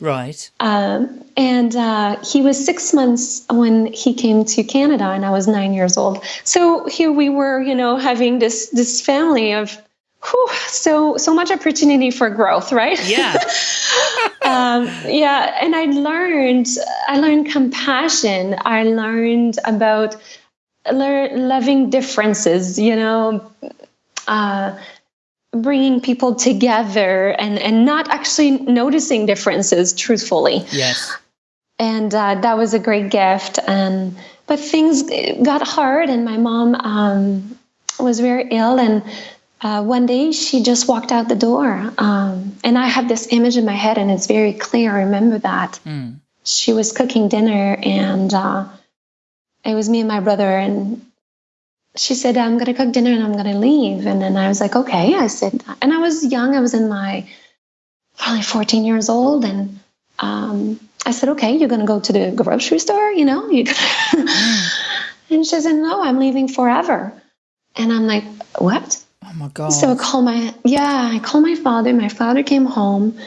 Right. Um, and uh, he was six months when he came to Canada, and I was nine years old. So here we were, you know, having this this family of whew, so so much opportunity for growth, right? Yeah. [LAUGHS] um, yeah, and I learned I learned compassion. I learned about lear- loving differences. You know. Uh, bringing people together and and not actually noticing differences truthfully. Yes. And uh, that was a great gift. And but things got hard and my mom um, was very ill and uh, one day she just walked out the door. Um, and i have this image in my head and it's very clear. I remember that. Mm. she was cooking dinner and uh, it was me and my brother and she said, I'm going to cook dinner and I'm going to leave. And then I was like, okay. I said, and I was young. I was in my probably 14 years old. And um, I said, okay, you're going to go to the grocery store, you know? You [LAUGHS] and she said, no, I'm leaving forever. And I'm like, what? Oh my God. So I call my, yeah, I called my father. My father came home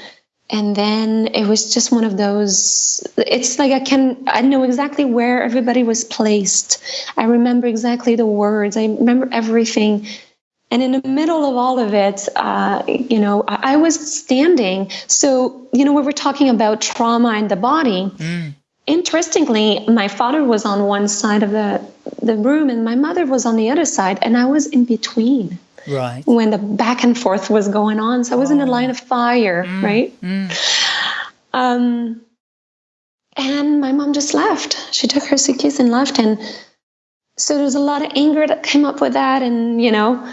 and then it was just one of those it's like i can i know exactly where everybody was placed. I remember exactly the words. I remember everything. And in the middle of all of it uh, you know I, I, was standing. So you know we were talking about trauma in the body. Mm. interestingly my father was on one side of the the room and my mother was on the other side and i was in between right. when the back and forth was going on. So i was oh. in a line of fire mm, right? mm. um and my mom just left. She took her suitcase and left. And so there was a lot of anger that came up with that and you know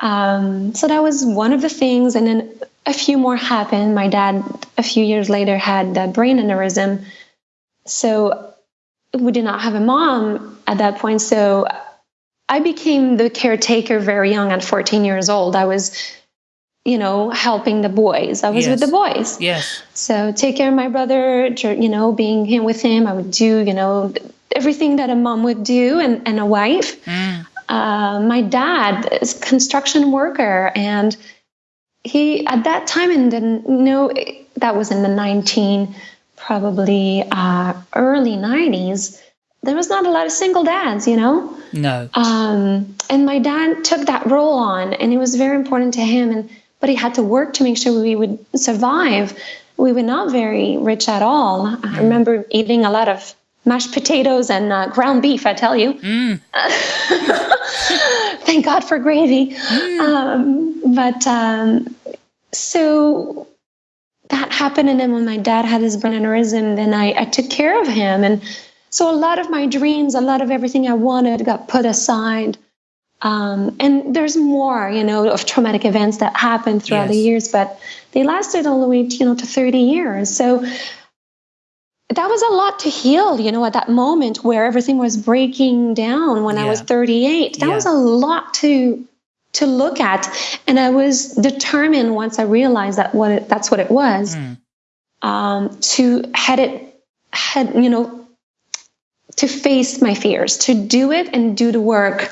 um, so that was one of the things. And then a few more happened. My dad a few years later had a brain aneurysm. So we did not have a mom at that point. So I became the caretaker very young at 14 years old. I was, you know, helping the boys. I was yes. with the boys. Yes. So take care of my brother, you know, being here with him. I would do, you know, everything that a mom would do and, and a wife. Mm. Uh, my dad is a construction worker and he at that time and didn't know that was in the 19 probably uh, early 90s there was not a lot of single dads, you know? No. Um, and my dad took that role on, and it was very important to him. And but he had to work to make sure we would survive. We were not very rich at all. Mm. I remember eating a lot of mashed potatoes and uh, ground beef. I tell you. Mm. [LAUGHS] Thank God for gravy. Mm. Um, but um, so that happened, and then when my dad had his brain aneurysm, then I, I took care of him and so a lot of my dreams, a lot of everything I wanted got put aside. Um, and there's more, you know, of traumatic events that happened throughout yes. the years, but they lasted all the way, you know, to 30 years. So that was a lot to heal, you know, at that moment where everything was breaking down when yeah. I was 38. That yeah. was a lot to to look at, and I was determined once I realized that what it, that's what it was, mm. um, to head it, head, you know, to face my fears, to do it and do the work.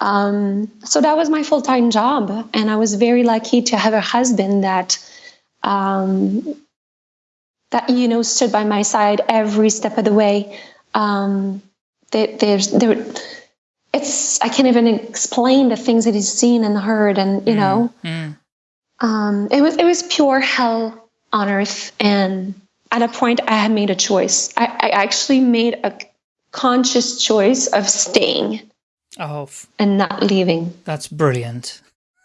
Um, so that was my full time job, and I was very lucky to have a husband that um, that you know stood by my side every step of the way. Um, there, there's there. It's I can't even explain the things that he's seen and heard, and you mm, know, mm. Um, it was it was pure hell on earth, and at a point I had made a choice. I, I actually made a conscious choice of staying oh, and not leaving. That's brilliant.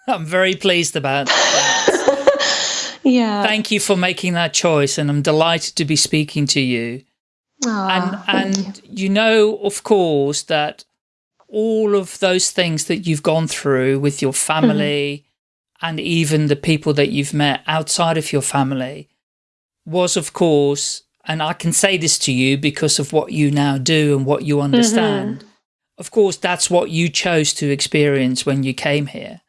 I'm very pleased about that. [LAUGHS] yeah. Thank you for making that choice and I'm delighted to be speaking to you. Aww, and and you. you know, of course, that all of those things that you've gone through with your family mm -hmm. and even the people that you've met outside of your family was, of course, and I can say this to you because of what you now do and what you understand. Mm -hmm. Of course, that's what you chose to experience when you came here.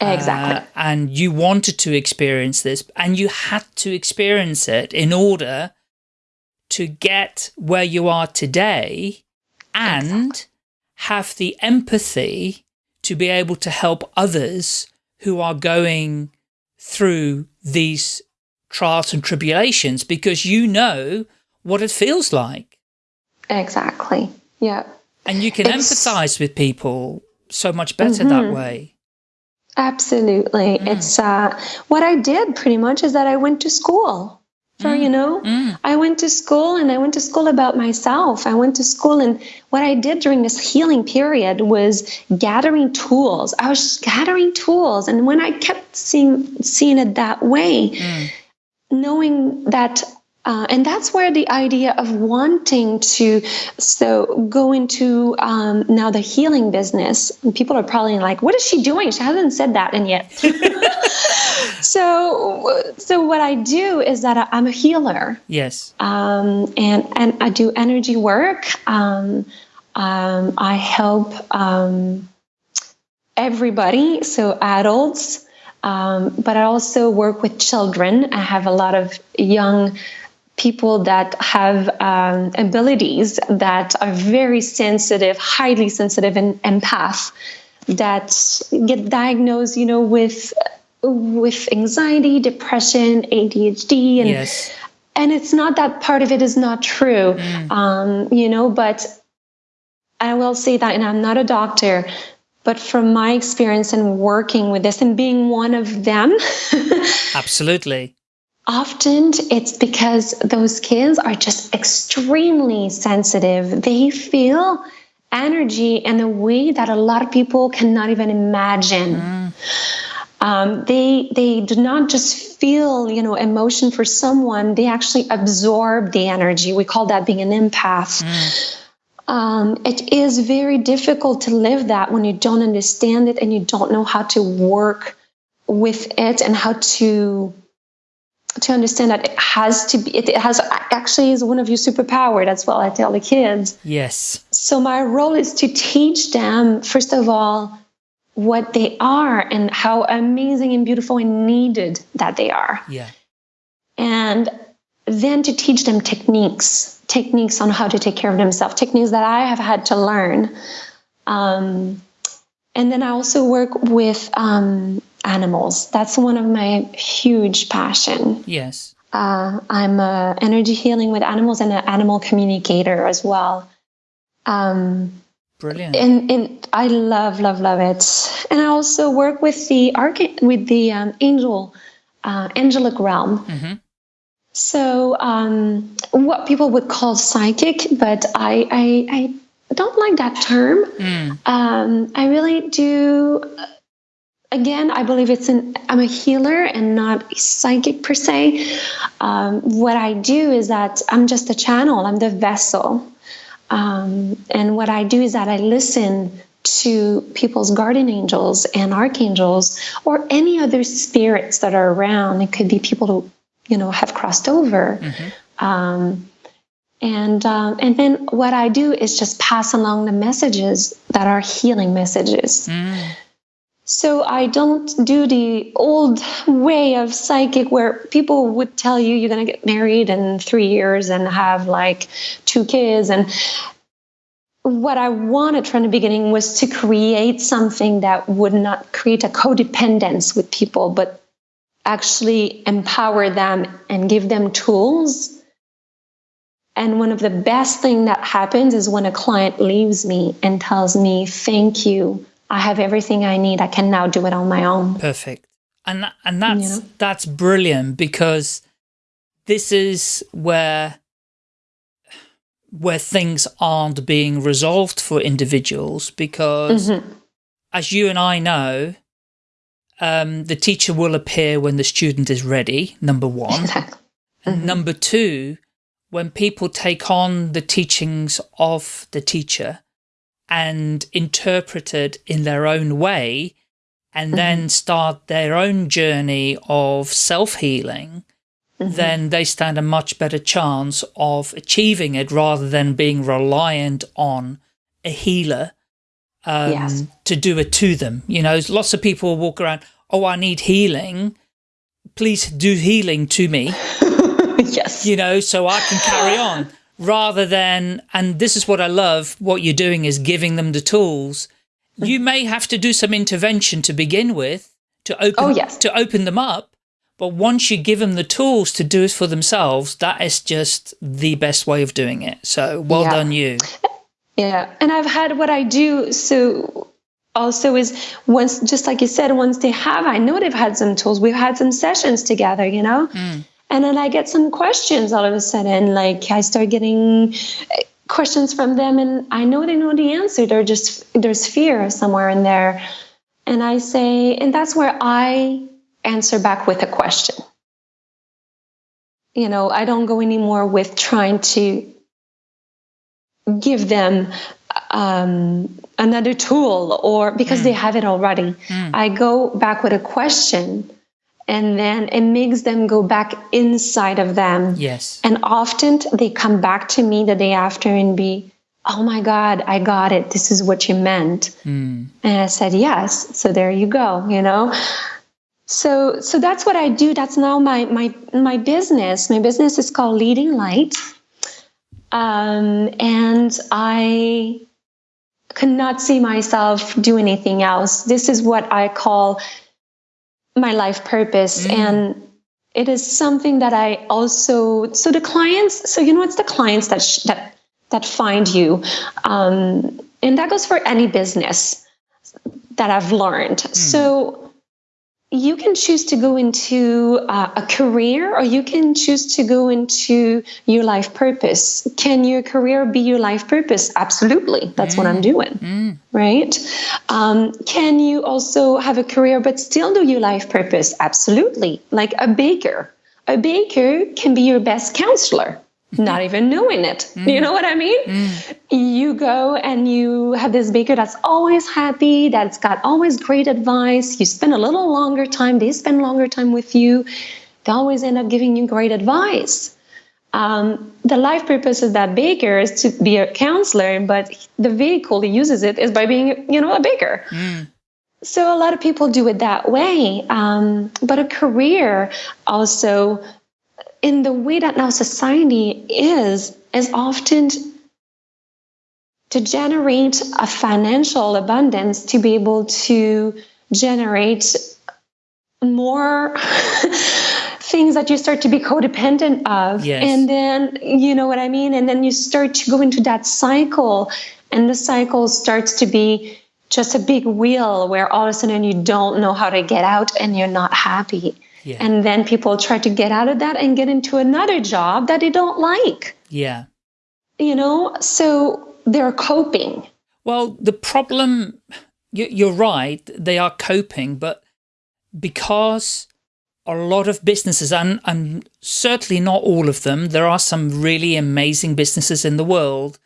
Exactly. Uh, and you wanted to experience this and you had to experience it in order to get where you are today and exactly. have the empathy to be able to help others who are going through these trials and tribulations because you know what it feels like. Exactly. Yeah. And you can it's, empathize with people so much better mm -hmm. that mm-hmm. way. Absolutely. Mm. It's uh, what I did pretty much is that I went to school for, mm. you know, mm. I went to school and I went to school about myself. I went to school and what I did during this healing period was gathering tools. I was gathering tools. And when I kept seeing, seeing it that way, mm. Knowing that uh, and that's where the idea of wanting to so go into um, now the healing business people are probably like what is she doing? She hasn't said that and yet. [LAUGHS] So so what i do is that i'm a healer. Yes. Um, and and i do energy work. Um, um i help um, everybody so adults um, but i also work with children i have a lot of young people that have um, abilities that are very sensitive, highly sensitive and empath that get diagnosed, you know, with with anxiety, depression, ADHD, and yes. and it's not that part of it is not true, mm. um, you know. But I will say that, and I'm not a doctor, but from my experience and working with this and being one of them, [LAUGHS] absolutely Often it's because those kids are just extremely sensitive. They feel energy in a way that a lot of people cannot even imagine. Mm. Um, they they do not just feel you know emotion for someone; they actually absorb the energy. We call that being an empath. Mm. Um, it is very difficult to live that when you don't understand it and you don't know how to work with it and how to to understand that it has to be it has actually is one of your superpower. That's what i tell the kids. Yes. So my role is to teach them first of all what they are and how amazing and beautiful and needed that they are. Yeah. And then to teach them techniques techniques on how to take care of themselves techniques that i have had to learn um, and then i also work with um, animals. That's one of my huge passion. Yes. Uh, I'm a energy healing with animals and an animal communicator as well. Um, Brilliant. And, and I love, love, love it. And I also work with the arch- with the um, angel, uh, angelic realm. Mm-hmm. So um, what people would call psychic, but I, I, I don't like that term. Mm. Um, I really do again, I believe it's an, I'm a healer and not a psychic per se. Um, what I do is that I'm just a channel, I'm the vessel. Um, and what I do is that I listen to people's guardian angels and archangels or any other spirits that are around. It could be people who, you know, have crossed over. Mm-hmm. Um, and um, and then what I do is just pass along the messages that are healing messages. Mm. So I don't do the old way of psychic where people would tell you you're going to get married in three years and have like two kids. And what I wanted from the beginning was to create something that would not create a codependence with people, but actually empower them and give them tools. And one of the best thing that happens is when a client leaves me and tells me, thank you I have everything I need. I can now do it on my own. Perfect. And and that's know? that's brilliant because this is where where things aren't being resolved for individuals because mm -hmm. as you and I know, um, the teacher will appear when the student is ready, number one. [LAUGHS] Exactly. And mm -hmm. number two, when people take on the teachings of the teacher, and interpreted in their own way and mm -hmm. then start their own journey of self-healing, mm -hmm. then they stand a much better chance of achieving it rather than being reliant on a healer um, yes. to do it to them. You know, lots of people walk around, oh, I need healing. Please do healing to me. [LAUGHS] yes. You know, so I can carry on rather than, and this is what I love, what you're doing is giving them the tools. You may have to do some intervention to begin with, to open Oh, yes. to open them up. But once you give them the tools to do it for themselves, that is just the best way of doing it. So well Yeah. done you. Yeah. And I've had what I do. So also is once, just like you said, once they have, I know they've had some tools. We've had some sessions together, you know? And then I get some questions all of a sudden. Like I start getting uh, questions from them, and I know they know the answer. They're just, there's fear somewhere in there. And I say, and that's where I answer back with a question. You know, I don't go anymore with trying to give them um, another tool or because they mm. have it already. Mm. I go back with a question and then it makes them go back inside of them. Yes. And often they come back to me the day after and be, oh my God, I got it. This is what you meant. Mm. And I said, yes. So there you go, you know? So, so that's what I do. That's now my, my, my business. My business is called Leading Light. Um, and I cannot see myself do anything else. This is what I call my life purpose. And it is something that I also, so the clients, so you know, it's the clients that, sh- that, that find you. Um, and that goes for any business that I've learned. So you can choose to go into uh, a career or you can choose to go into your life purpose. Can your career be your life purpose? Absolutely. That's what I'm doing. Right? Um, can you also have a career but still do your life purpose? Absolutely. Like a baker. A baker can be your best counselor. Not even knowing it. You know what I mean? You go and you have this baker that's always happy, that's got always great advice. You spend a little longer time, they spend longer time with you. They always end up giving you great advice. Um, the life purpose of that baker is to be a counselor, but the vehicle he uses it is by being, you know, a baker. So a lot of people do it that way. Um, but a career also, in the way that now society is, is often to generate a financial abundance to be able to generate more [LAUGHS] things that you start to be codependent of. Yes. and then you know what i mean? And then you start to go into that cycle and the cycle starts to be just a big wheel where all of a sudden you don't know how to get out and you're not happy Yeah. and then people try to get out of that and get into another job that they don't like Yeah. you know so they're coping Well, the problem, you- you're right, they are coping, but because a lot of businesses, and, and certainly not all of them, there are some really amazing businesses in the world,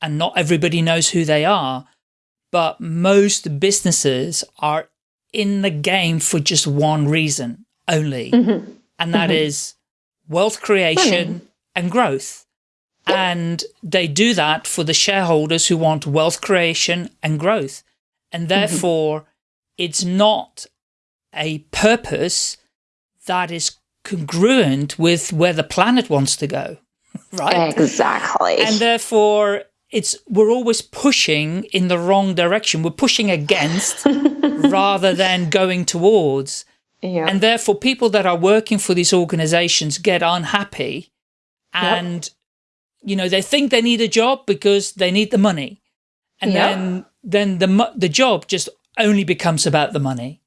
and not everybody knows who they are, but most businesses are in the game for just one reason only, mm-hmm. and that mm-hmm. is wealth creation and growth. And they do that for the shareholders who want wealth creation and growth. And mm-hmm. therefore, it's not a purpose that is congruent with where the planet wants to go, [LAUGHS] right? exactly And therefore, it's we're always pushing in the wrong direction. We're pushing against [LAUGHS] rather than going towards. Yeah And therefore, people that are working for these organizations get unhappy and, you know, they think they need a job because they need the money. And Yep. then, then the, the job just only becomes about the money.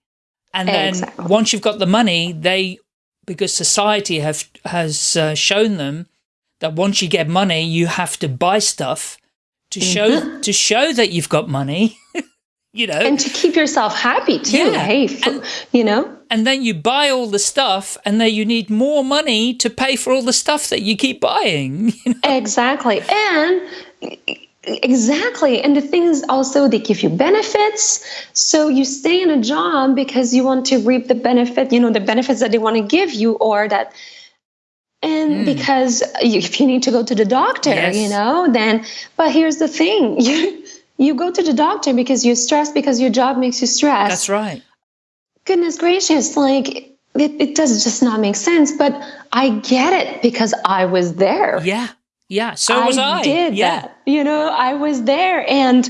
And then Exactly. once you've got the money, they, because society have, has uh, shown them that once you get money, you have to buy stuff to show, to show that you've got money, [LAUGHS] you know. and to keep yourself happy too Yeah. hey And- you know and then you buy all the stuff and then you need more money to pay for all the stuff that you keep buying [LAUGHS] you know? exactly and exactly and the thing is also they give you benefits so you stay in a job because you want to reap the benefit you know the benefits that they want to give you or that and hmm. because you, if you need to go to the doctor Yes. you know then but here's the thing [LAUGHS] you you go to the doctor because you're stressed because your job makes you stressed that's right goodness gracious like it, it does just not make sense but i get it because i was there yeah Yeah, so I was I. Did yeah. that. You know, I was there. And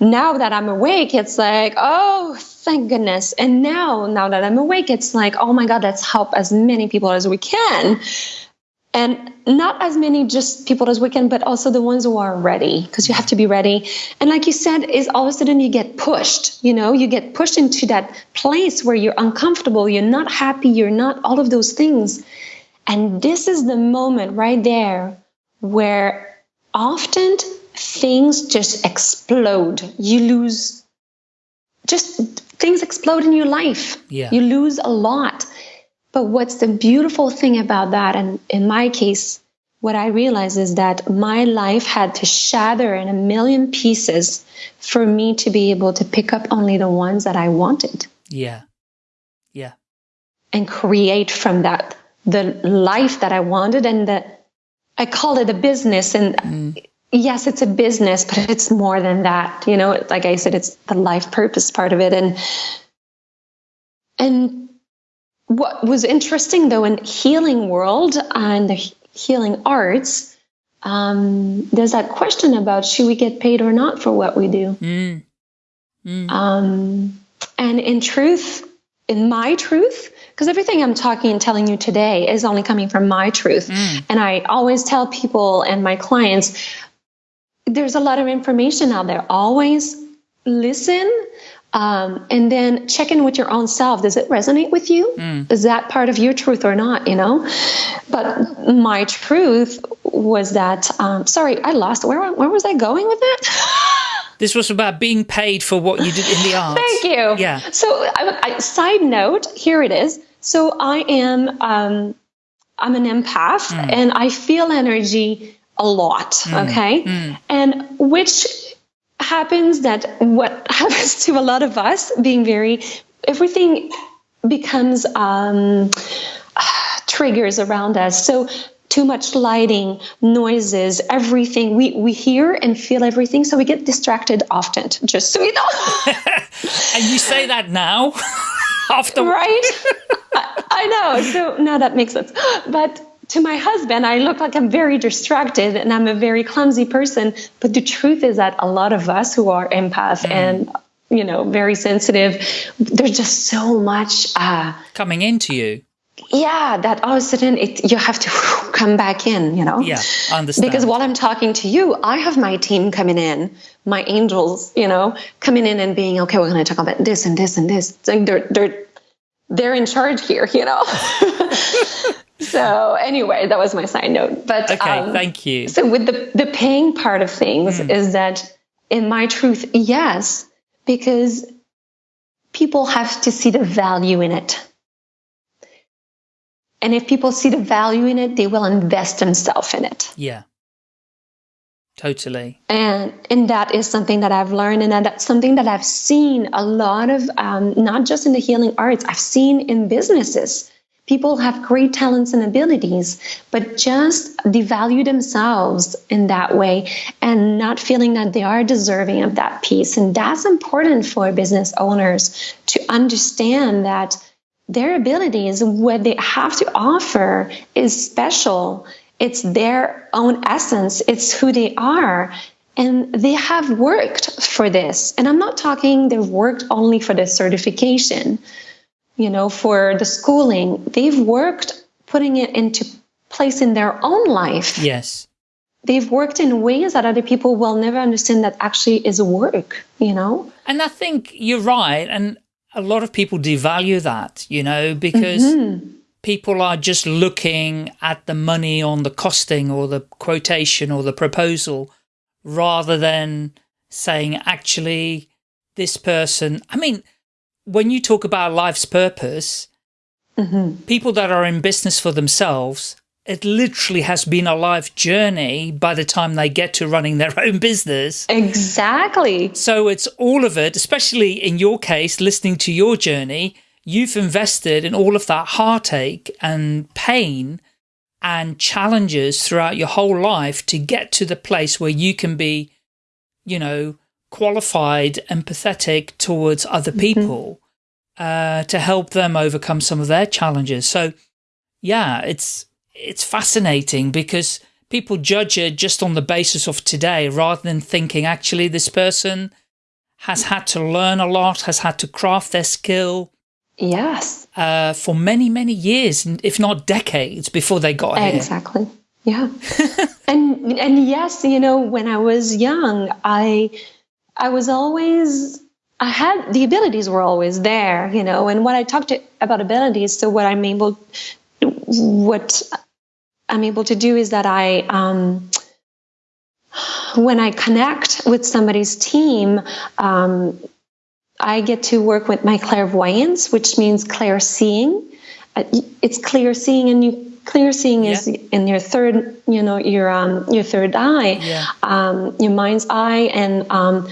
now that I'm awake, it's like, oh, thank goodness. And now, now that I'm awake, it's like, oh my God, let's help as many people as we can. And not as many just people as we can, but also the ones who are ready, because you have to be ready. And like you said, is all of a sudden you get pushed, you know, you get pushed into that place where you're uncomfortable, you're not happy, you're not all of those things. And this is the moment right there where often things just explode. You lose, just things explode in your life. Yeah. You lose a lot. But what's the beautiful thing about that, and in my case, what I realized is that my life had to shatter in a million pieces for me to be able to pick up only the ones that I wanted Yeah. Yeah. and create from that the life that I wanted and the I call it a business and mm. yes it's a business but it's more than that you know like I said it's the life purpose part of it and and what was interesting though in healing world and the healing arts um, there's that question about should we get paid or not for what we do Mm. Mm. um, and in truth, in my truth, because everything I'm talking and telling you today is only coming from my truth. Mm. And I always tell people and my clients there's a lot of information out there. Always listen um, and then check in with your own self. Does it resonate with you? Mm. Is that part of your truth or not? You know? But my truth was that, um, sorry, I lost. Where, where was I going with that? [LAUGHS] This was about being paid for what you did in the arts. Thank you. Yeah. So, I, I, side note, here it is. So, I am um, I'm an empath, and I feel energy a lot. Okay, and which happens that what [LAUGHS] happens to a lot of us being very everything becomes um, [SIGHS] triggers around us. So too much lighting, noises, everything. We we hear and feel everything, so we get distracted often. Just so you know, [LAUGHS] And you say that now? [LAUGHS] After right? I, I know. So now that makes sense. But to my husband, I look like I'm very distracted and I'm a very clumsy person. But the truth is that a lot of us who are empath and you know very sensitive, there's just so much. Uh, coming into you. yeah, that all of a sudden it, you have to [LAUGHS] come back in, you know? Yeah, I understand. Because while I'm talking to you, I have my team coming in, my angels, you know, coming in and being, okay, we're going to talk about this and this and this. Like they're, they're, they're in charge here, you know? [LAUGHS] [LAUGHS] so anyway, that was my side note. But Okay, um, thank you. so with the the paying part of things is that in my truth, yes, because people have to see the value in it. And if people see the value in it, they will invest themselves in it. Yeah. Totally. And and that is something that I've learned, and that's something that I've seen a lot of, um, not just in the healing arts. I've seen in businesses. People have great talents and abilities, but just devalue themselves in that way and not feeling that they are deserving of that piece. And that's important for business owners to understand that their abilities, what they have to offer, is special. It's their own essence, it's who they are. And they have worked for this. And I'm not talking they've worked only for the certification, you know, for the schooling. They've worked putting it into place in their own life. Yes. They've worked in ways that other people will never understand that actually is work, you know? And I think you're right. And a lot of people devalue that, you know, because Mm-hmm. people are just looking at the money on the costing or the quotation or the proposal rather than saying, actually, this person, I mean, when you talk about life's purpose, mm-hmm. people that are in business for themselves, it literally has been a life journey by the time they get to running their [LAUGHS] own business. Exactly. So it's all of it, especially in your case, listening to your journey, you've invested in all of that heartache and pain and challenges throughout your whole life to get to the place where you can be, you know, qualified, empathetic towards other people uh, to help them overcome some of their challenges. So, yeah, it's it's fascinating because people judge it just on the basis of today rather than thinking actually this person has had to learn a lot, has had to craft their skill. Yes. Uh, for many, many years, if not decades before they got here. Exactly. Yeah. [LAUGHS] and and yes, you know, when I was young, I I was always I had the abilities were always there, you know, and what I talked to, about abilities, so what I'm able what I'm able to do is that I um when I connect with somebody's team, um, I get to work with my clairvoyance, which means clear seeing. Uh, it's clear seeing, and you clear seeing yeah. is in your third, you know, your um, your third eye, yeah. um, your mind's eye, and um,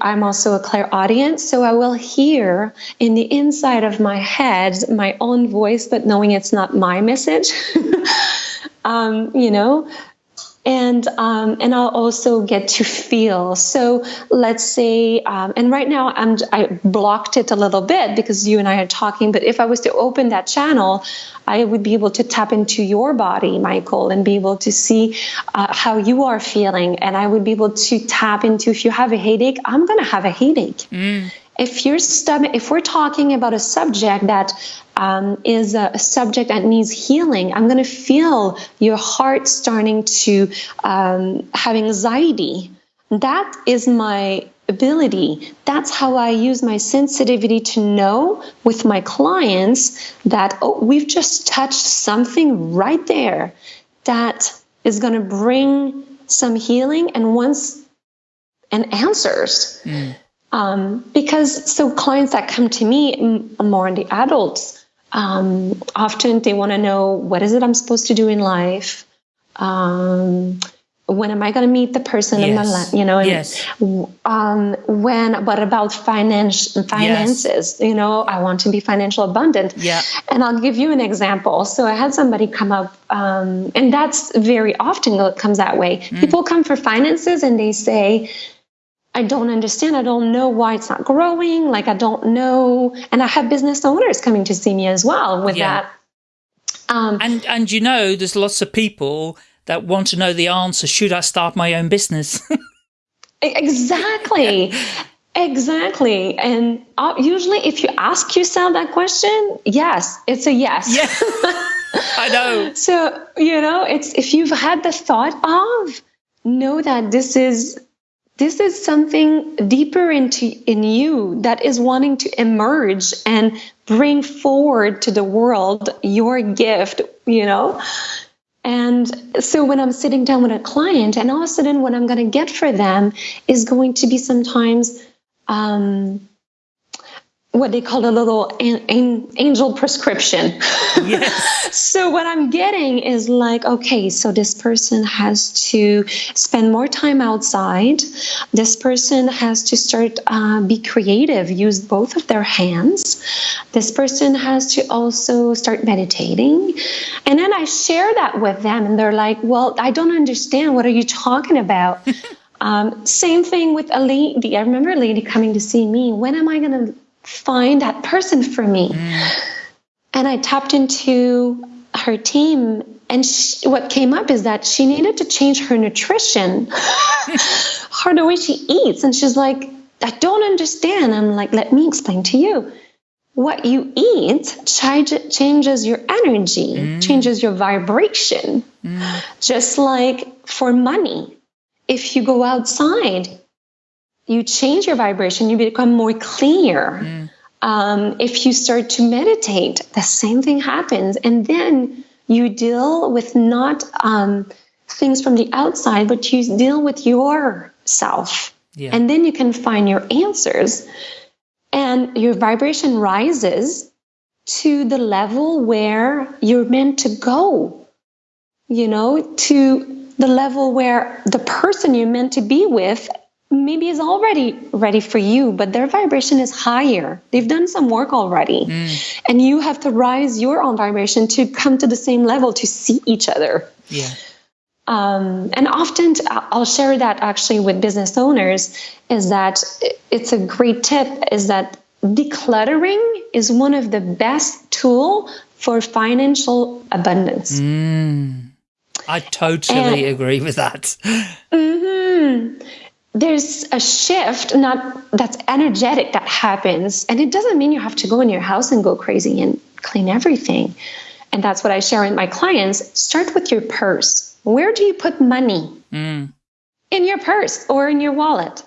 I'm also a clairaudience, so I will hear in the inside of my head my own voice, but knowing it's not my message. [LAUGHS] um, you know, and um, and I'll also get to feel. So let's say, um, and right now I'm I blocked it a little bit because you and I are talking. But if I was to open that channel, I would be able to tap into your body, Michael, and be able to see uh, how you are feeling, and I would be able to tap into if you have a headache, I'm gonna have a headache. Mm if your stomach if we're talking about a subject that um, is a, a, subject that needs healing i'm going to feel your heart starting to um, have anxiety. That is my ability. That's how i use my sensitivity to know with my clients that oh we've just touched something right there that is going to bring some healing and once and answers. Mm. Um, because so clients that come to me more on the adults, um, often they want to know what is it I'm supposed to do in life. Um, when am I going to meet the person yes. in my life? You know, and, yes. um, when, what about finance, finances? Yes. You know, I want to be financial abundant. Yeah. And I'll give you an example. So I had somebody come up, um, and that's very often it comes that way. Mm. People come for finances and they say, I don't understand. I don't know why it's not growing. Like I don't know. And I have business owners coming to see me as well with yeah. that. Um, and and you know, there's lots of people that want to know the answer. Should I start my own business? [LAUGHS] exactly. Exactly. And uh, usually if you ask yourself that question, yes, it's a yes. Yeah. [LAUGHS] I know. so, you know, it's if you've had the thought of, know that this is this is something deeper into in you that is wanting to emerge and bring forward to the world your gift you know? And so when i'm sitting down with a client and all of a sudden what i'm going to get for them is going to be sometimes um, what they call a little an, an angel prescription. Yes. [LAUGHS] so what I'm getting is like, okay, so this person has to spend more time outside. This person has to start uh, be creative, use both of their hands. This person has to also start meditating. And then I share that with them, and they're like, well, I don't understand. What are you talking about? [LAUGHS] Um, same thing with a lady. I remember a lady coming to see me. When am I going to find that person for me. Mm. And I tapped into her team, and she, what came up is that she needed to change her nutrition, [LAUGHS] her the way she eats. And she's like, I don't understand. I'm like, let me explain to you. What you eat changes your energy, mm. changes your vibration. Mm. Just like for money, if you go outside, you change your vibration, you become more clear. Mm. Um, if you start to meditate, the same thing happens. And then you deal with not um, things from the outside, but you deal with yourself. Yeah. And then you can find your answers. And your vibration rises to the level where you're meant to go, you know, to the level where the person you're meant to be with maybe is already ready for you, but their vibration is higher. They've done some work already. Mm. And you have to rise your own vibration to come to the same level to see each other. Yeah. Um, and often I'll share that actually with business owners is that it's a great tip is that decluttering is one of the best tool for financial abundance. Mm. I totally and, agree with that. Mm-hmm. There's a shift, not that's energetic that happens, and it doesn't mean you have to go in your house and go crazy and clean everything. And that's what I share with my clients. Start with your purse. Where do you put money? Mm. In your purse or in your wallet.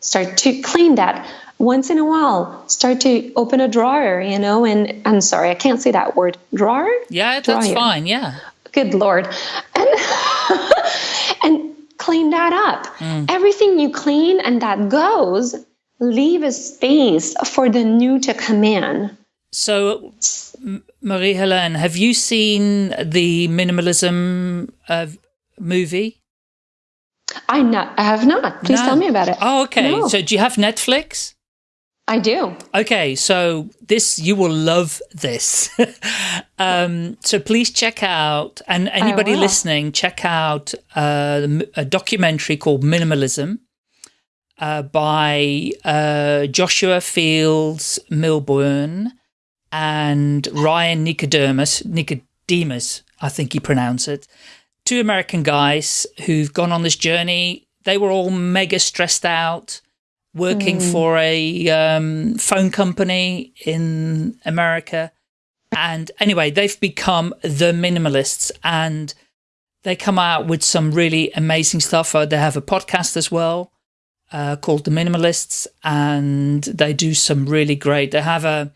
Start to clean that once in a while start to open a drawer you know and i'm sorry i can't say that word drawer yeah that's drawer. fine yeah good lord and, [LAUGHS] and clean that up mm. everything you clean and that goes leave a space for the new to come in so marie helene have you seen the minimalism uh, movie I not I have not. Please no. tell me about it. Oh, okay. No. So do you have Netflix? I do. Okay, so this you will love this. [LAUGHS] um, so please check out, and anybody listening, check out uh, a documentary called Minimalism uh, by uh, Joshua Fields Millburn and Ryan Nicodemus. Nicodemus, I think you pronounce it. Two American guys who've gone on this journey. They were all mega stressed out working mm. for a um, phone company in America. And anyway, they've become the minimalists and they come out with some really amazing stuff. Uh, they have a podcast as well uh, called The Minimalists and they do some really great, they have a,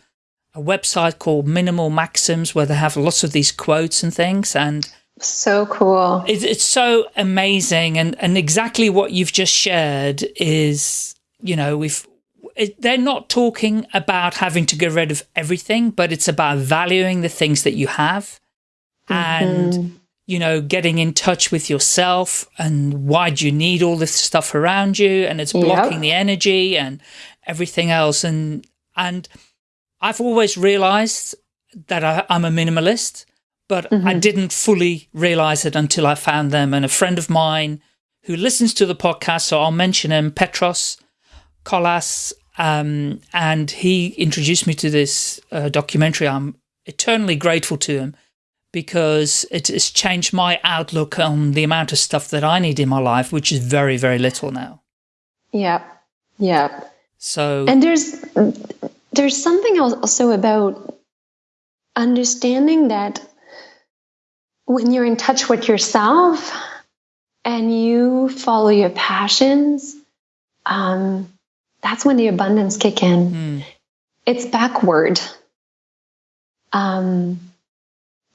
a website called Minimal Maxims where they have lots of these quotes and things and so cool. It's, it's so amazing. And, and exactly what you've just shared is you know, if they're not talking about having to get rid of everything, but it's about valuing the things that you have mm -hmm. and, you know, getting in touch with yourself and why do you need all this stuff around you and it's blocking yep. the energy and everything else. And, and I've always realized that I, am a minimalist, but mm -hmm. I mm-hmm. didn't fully realize it until I found them. And a friend of mine who listens to the podcast, so I'll mention him, Petros, Kolas, um, and he introduced me to this uh, documentary. I'm eternally grateful to him because it has changed my outlook on the amount of stuff that I need in my life, which is very, very little now. Yeah, yeah. So, and there's there's something also about understanding that when you're in touch with yourself and you follow your passions, um, that's when the abundance kick in. Mm. It's backward. Um,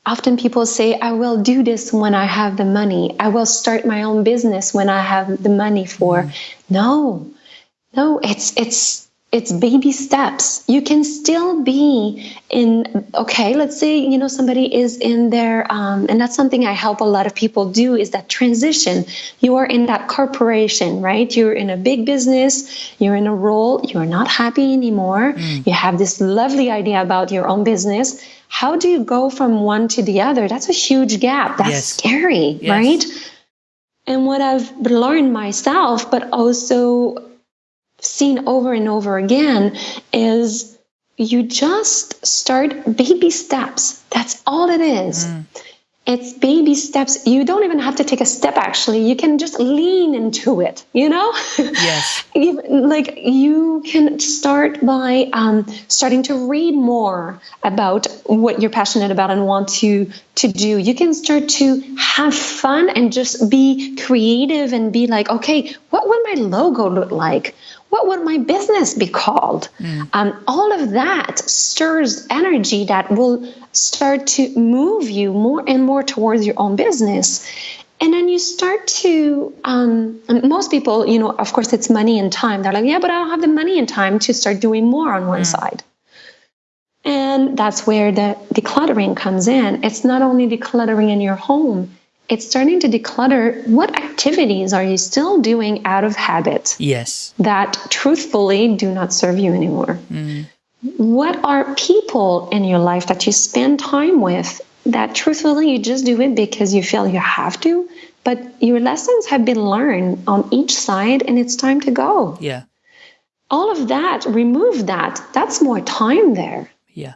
often people say, I will do this when I have the money. I will start my own business when I have the money for. Mm. No, no, it's, it's, it's baby steps. You can still be in, okay, let's say, you know, somebody is in there, um, and that's something I help a lot of people do is that transition. You are in that corporation, right? You're in a big business, you're in a role, you're not happy anymore. Mm. You have this lovely idea about your own business. How do you go from one to the other? That's a huge gap. That's yes. scary, yes. right? And what I've learned myself, but also seen over and over again is you just start baby steps. That's all it is. Mm. It's baby steps. You don't even have to take a step, actually. You can just lean into it, you know? Yes. [LAUGHS] like you can start by um, starting to read more about what you're passionate about and want to, to do. You can start to have fun and just be creative and be like, okay, what would my logo look like? What would my business be called? Mm. Um, all of that stirs energy that will start to move you more and more towards your own business. And then you start to, um, most people, you know, of course, it's money and time. They're like, yeah, but I don't have the money and time to start doing more on one mm. side. And that's where the decluttering comes in. It's not only decluttering in your home, it's starting to declutter what activities are you still doing out of habit? Yes. That truthfully do not serve you anymore. Mm. What are people in your life that you spend time with that truthfully you just do it because you feel you have to, but your lessons have been learned on each side and it's time to go. Yeah. All of that, remove that. That's more time there. Yeah.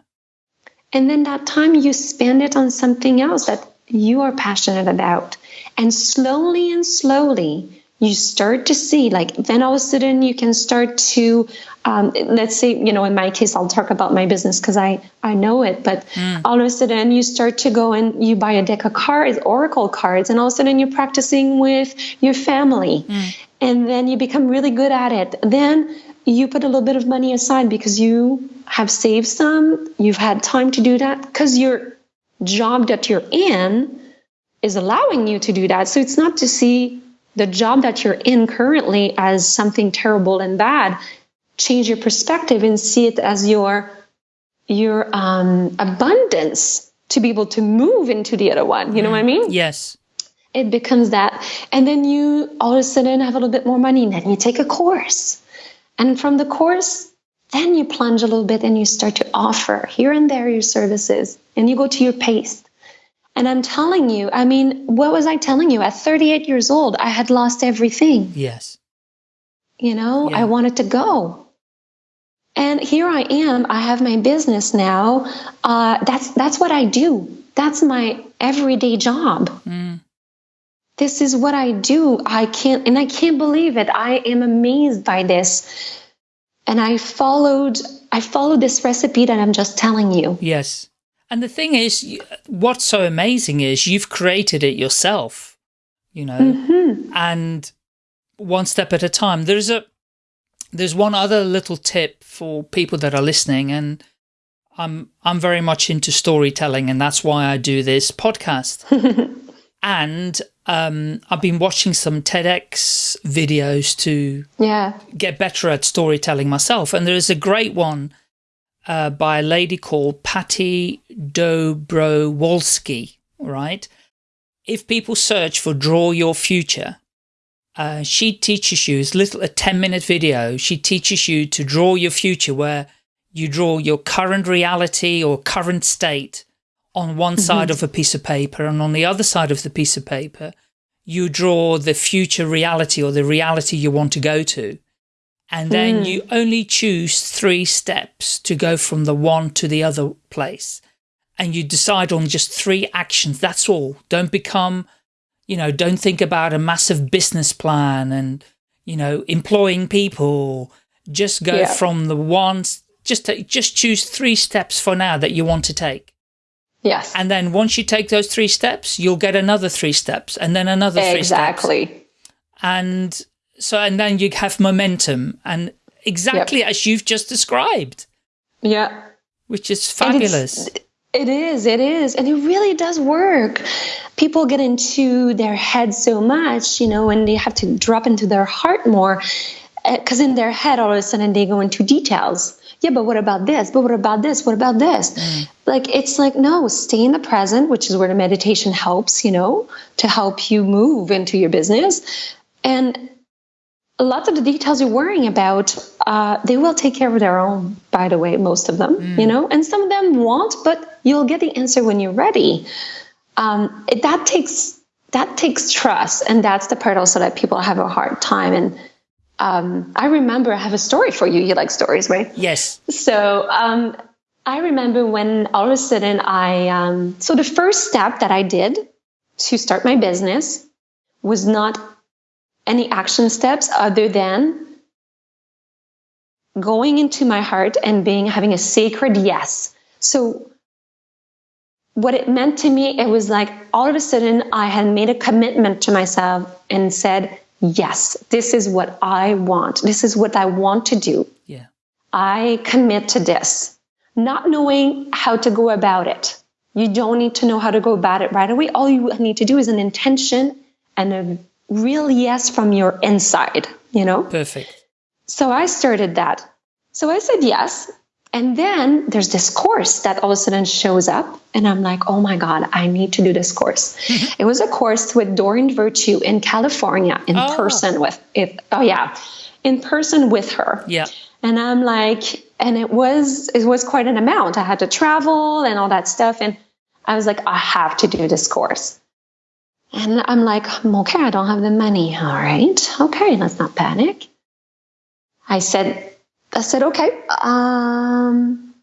And then that time you spend it on something else that you are passionate about. And slowly and slowly, you start to see like then all of a sudden you can start to um, let's say you know in my case i'll talk about my business because i i know it but mm. all of a sudden you start to go and you buy a deck of cards oracle cards and all of a sudden you're practicing with your family mm. and then you become really good at it then you put a little bit of money aside because you have saved some you've had time to do that because your job that you're in is allowing you to do that. So it's not to see the job that you're in currently as something terrible and bad. Change your perspective and see it as your your um, abundance to be able to move into the other one. You know what i mean? Yes. It becomes that. And then you all of a sudden have a little bit more money and then you take a course. And from the course then you plunge a little bit and you start to offer here and there your services and you go to your pace and I'm telling you, I mean, what was I telling you? At 38 years old, I had lost everything. Yes. You know, yeah. I wanted to go. And here I am. I have my business now. Uh, that's that's what I do. That's my everyday job. Mm. This is what I do. I can't, and I can't believe it. I am amazed by this. And I followed. I followed this recipe that I'm just telling you. Yes. And the thing is, what's so amazing is you've created it yourself, you know, mm -hmm. and one step at a time. There's a, there's one other little tip for people that are listening and I'm, I'm very much into storytelling and that's why I do this podcast. [LAUGHS] and um, I've been watching some TEDx videos to yeah. get better at storytelling myself. And there is a great one uh, by a lady called Patti Dobrowolski, right? If people search for Draw Your Future, uh, she teaches you, it's little a 10 minute video, she teaches you to draw your future where you draw your current reality or current state on one mm -hmm. side of a piece of paper and on the other side of the piece of paper, you draw the future reality or the reality you want to go to and then mm. you only choose three steps to go from the one to the other place and you decide on just three actions that's all don't become you know don't think about a massive business plan and you know employing people just go yeah. from the one, just to, just choose three steps for now that you want to take yes and then once you take those three steps you'll get another three steps and then another three exactly. steps exactly and so, and then you have momentum and exactly yep. as you've just described. Yeah. Which is fabulous. It is, it is. And it really does work. People get into their head so much, you know, and they have to drop into their heart more. Because eh, in their head, all of a sudden, they go into details. Yeah, but what about this? But what about this? What about this? Mm. Like, it's like, no, stay in the present, which is where the meditation helps, you know, to help you move into your business. And lots of the details you're worrying about, uh, they will take care of their own, by the way, most of them, mm. you know, and some of them won't, but you'll get the answer when you're ready. Um, it, that takes, that takes trust. And that's the part also that people have a hard time. And, um, I remember I have a story for you. You like stories, right? Yes. So, um, I remember when all of a sudden I, um, so the first step that I did to start my business was not any action steps other than going into my heart and being having a sacred yes. So what it meant to me, it was like all of a sudden I had made a commitment to myself and said, yes, this is what I want. This is what I want to do. Yeah. I commit to this, not knowing how to go about it. You don't need to know how to go about it right away. All you need to do is an intention and a real yes from your inside, you know? Perfect. So I started that. So I said yes. And then there's this course that all of a sudden shows up. And I'm like, oh my God, I need to do this course. [LAUGHS] it was a course with Doreen Virtue in California in oh. person with it. Oh, yeah. In person with her. Yeah. And I'm like, and it was, it was quite an amount. I had to travel and all that stuff. And I was like, I have to do this course. And I'm like, okay, I don't have the money. All right. Okay, let's not panic. I said, I said, okay. Um,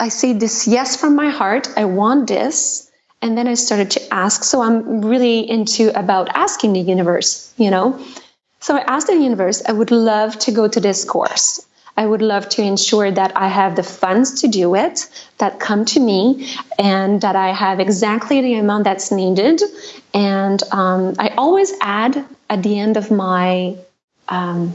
I say this yes from my heart. I want this. And then I started to ask. So I'm really into about asking the universe, you know. So I asked the universe, I would love to go to this course. I would love to ensure that I have the funds to do it, that come to me, and that I have exactly the amount that's needed. And um, I always add at the end of my um,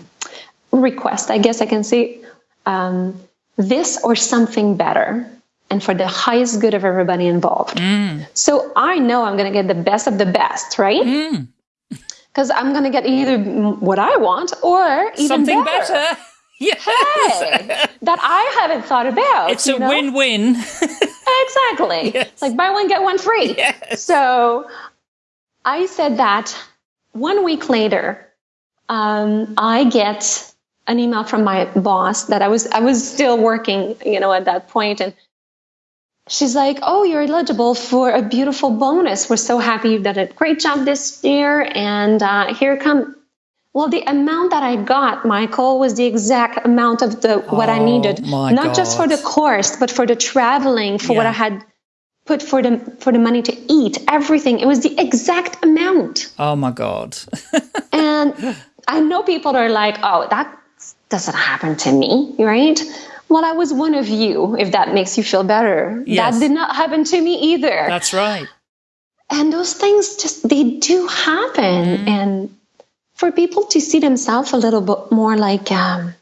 request, I guess I can say, um, this or something better and for the highest good of everybody involved. Mm. So I know I'm going to get the best of the best, right? Because mm. [LAUGHS] I'm going to get either what I want or even something better. better. [LAUGHS] Yes. Hey, that I haven't thought about. It's a win-win. [LAUGHS] exactly. Yes. Like buy one get one free. Yes. So I said that one week later, um, I get an email from my boss that I was I was still working, you know, at that point, and she's like, "Oh, you're eligible for a beautiful bonus. We're so happy you've done a great job this year, and uh, here come." Well, the amount that I got, Michael, was the exact amount of the what oh, I needed, not God. just for the course, but for the traveling, for yeah. what I had put for the for the money to eat, everything. It was the exact amount. Oh my God! [LAUGHS] and I know people are like, "Oh, that doesn't happen to me," right? Well, I was one of you, if that makes you feel better. Yes. That did not happen to me either. That's right. And those things just they do happen, mm. and for people to see themselves a little bit more like. Um,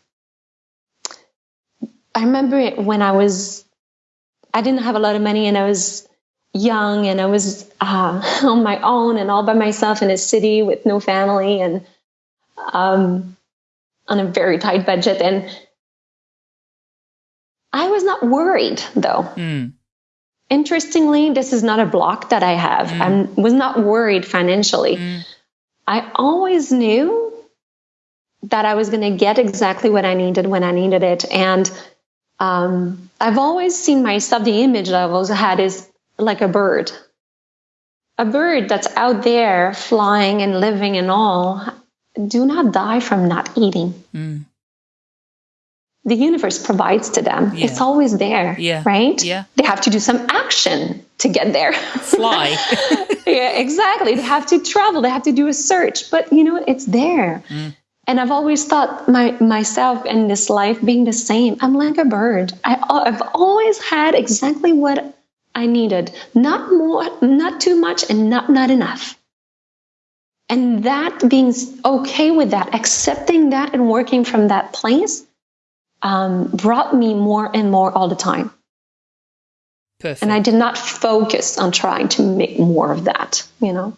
I remember when I was I didn't have a lot of money and I was young and I was uh, [LAUGHS] on my own and all by myself in a city with no family and um, on a very tight budget. And I was not worried though. Mm. Interestingly, this is not a block that I have. Mm. I was not worried financially. Mm. I always knew that I was going to get exactly what I needed when I needed it. And um, I've always seen myself, the image that I've also had is like a bird. A bird that's out there flying and living and all, do not die from not eating. Mm. The universe provides to them. Yeah. It's always there, yeah. right? Yeah. They have to do some action to get there. Fly. [LAUGHS] yeah, exactly. They have to travel. They have to do a search, but you know, it's there. Mm. And I've always thought my myself in this life being the same. I'm like a bird. I, I've always had exactly what I needed, not more, not too much, and not not enough. And that being okay with that, accepting that, and working from that place, um, brought me more and more all the time. Perfect. And I did not focus on trying to make more of that. You know.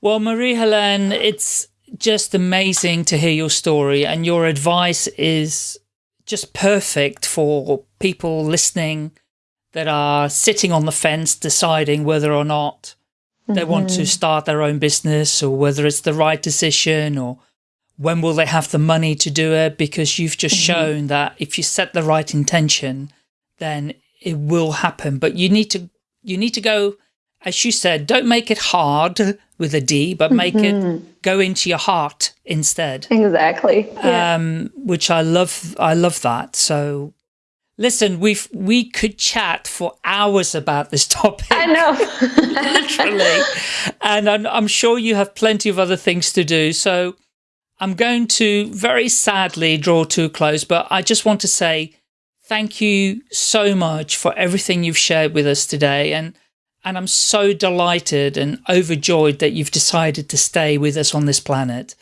Well, Marie Helene, it's just amazing to hear your story and your advice is just perfect for people listening that are sitting on the fence deciding whether or not they mm -hmm. want to mm-hmm. start their own business or whether it's the right decision or when will they have the money to do it because you've just mm -hmm. shown that if you set the right intention then it will happen but you need to you need to go as you said don't make it hard with a D, but make mm -hmm. it mm-hmm. go into your heart instead. Exactly. Yeah. Um, which I love. I love that. So listen, we've, we could chat for hours about this topic. I know. [LAUGHS] literally. And I'm, I'm sure you have plenty of other things to do. So I'm going to very sadly draw to a close, but I just want to say thank you so much for everything you've shared with us today. And and I'm so delighted and overjoyed that you've decided to stay with us on this planet.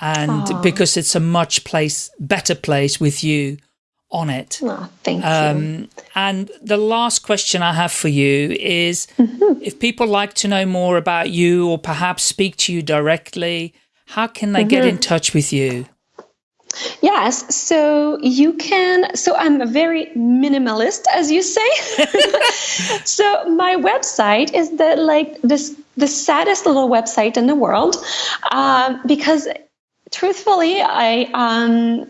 And Aww. because it's a much place, better place with you on it. Oh, thank um, you. And the last question I have for you is, mm -hmm. if people like to know more about you or perhaps speak to you directly, how can they mm -hmm. get in mm-hmm. touch with you? Yes, so you can. So I'm a very minimalist, as you say. [LAUGHS] [LAUGHS] so my website is the like this the saddest little website in the world uh, because, truthfully, I um,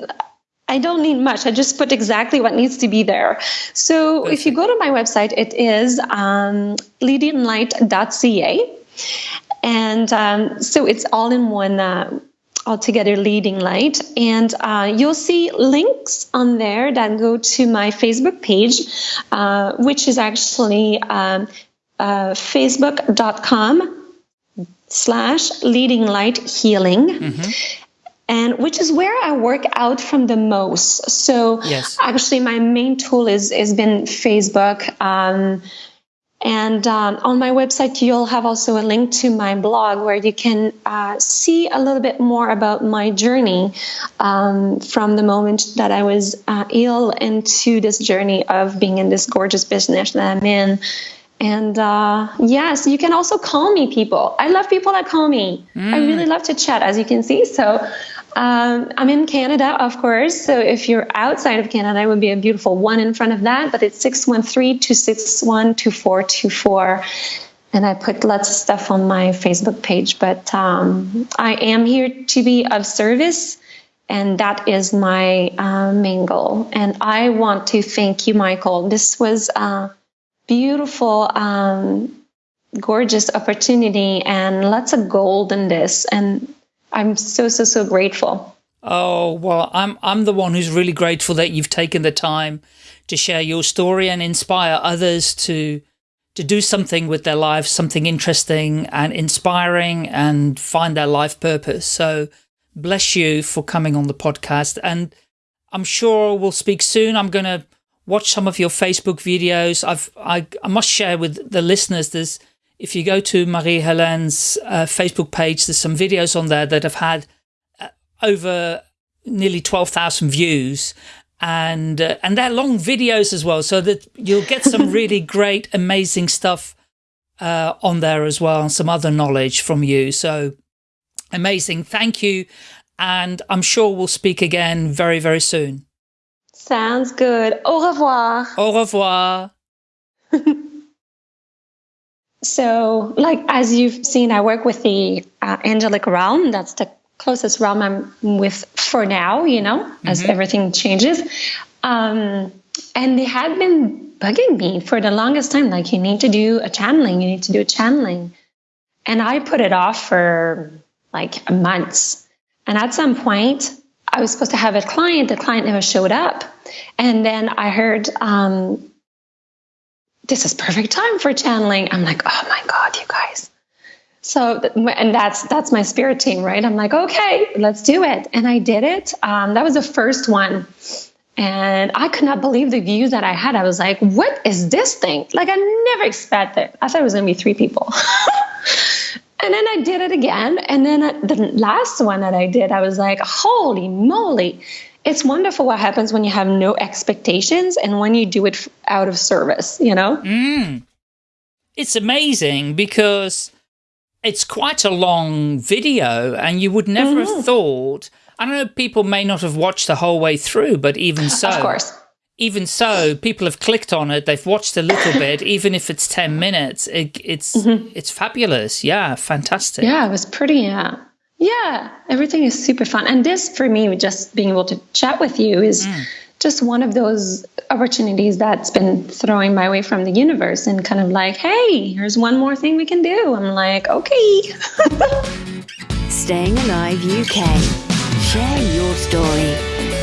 I don't need much. I just put exactly what needs to be there. So if you go to my website, it is um, leadinglight.ca. And um, so it's all in one uh, altogether leading light and uh, you'll see links on there that go to my facebook page uh, which is actually um, uh, facebook.com slash leading light healing. Mm-hmm. And which is where I work out from the most. So yes. actually, my main tool is has been Facebook. Um, and um, on my website, you'll have also a link to my blog where you can uh, see a little bit more about my journey um, from the moment that I was uh, ill into this journey of being in this gorgeous business that I'm in. And uh, yes, you can also call me people. I love people that call me. Mm. I really love to chat, as you can see. So um, I'm in Canada, of course. So if you're outside of Canada, it would be a beautiful one in front of that. But it's 613 261 2424. And I put lots of stuff on my Facebook page. But um, I am here to be of service. And that is my uh, main goal. And I want to thank you, Michael. This was a beautiful, um, gorgeous opportunity and lots of gold in this. And I'm so so so grateful. Oh well, I'm I'm the one who's really grateful that you've taken the time to share your story and inspire others to to do something with their lives, something interesting and inspiring and find their life purpose. So bless you for coming on the podcast. And I'm sure we'll speak soon. I'm going to watch some of your Facebook videos. I've, I, I must share with the listeners, there's if you go to Marie-Helene's uh, Facebook page, there's some videos on there that have had uh, over nearly 12,000 views and uh, and they're long videos as well so that you'll get some [LAUGHS] really great amazing stuff uh, on there as well and some other knowledge from you so amazing. Thank you and I'm sure we'll speak again very very soon. Sounds good. Au revoir. Au revoir [LAUGHS] So, like as you've seen, I work with the uh, angelic realm. That's the closest realm I'm with for now. You know, mm-hmm. as everything changes. Um, and they had been bugging me for the longest time. Like, you need to do a channeling. You need to do a channeling. And I put it off for like months. And at some point, I was supposed to have a client. The client never showed up. And then I heard um, this is perfect time for channeling. I'm like, oh my God, you guys. So, and that's, that's my spirit team, right? I'm like, okay, let's do it. And I did it. Um, that was the first one. And I could not believe the views that I had. I was like, what is this thing? Like, I never expected. I thought it was going to be three people. [LAUGHS] and then I did it again. And then the last one that I did, I was like, holy moly it's wonderful what happens when you have no expectations and when you do it out of service, you know? Mm. It's amazing because it's quite a long video and you would never mm -hmm. have mm-hmm. thought, I don't know, people may not have watched the whole way through, but even so. Of course. Even so, people have clicked on it. They've watched a little [COUGHS] bit, even if it's 10 minutes. It, it's mm -hmm. it's fabulous. Yeah, fantastic. Yeah, it was pretty, yeah yeah, everything is super fun. And this, for me, just being able to chat with you is mm. just one of those opportunities that's been throwing my way from the universe and kind of like, hey, here's one more thing we can do. I'm like, okay. [LAUGHS] Staying Alive UK. Share your story.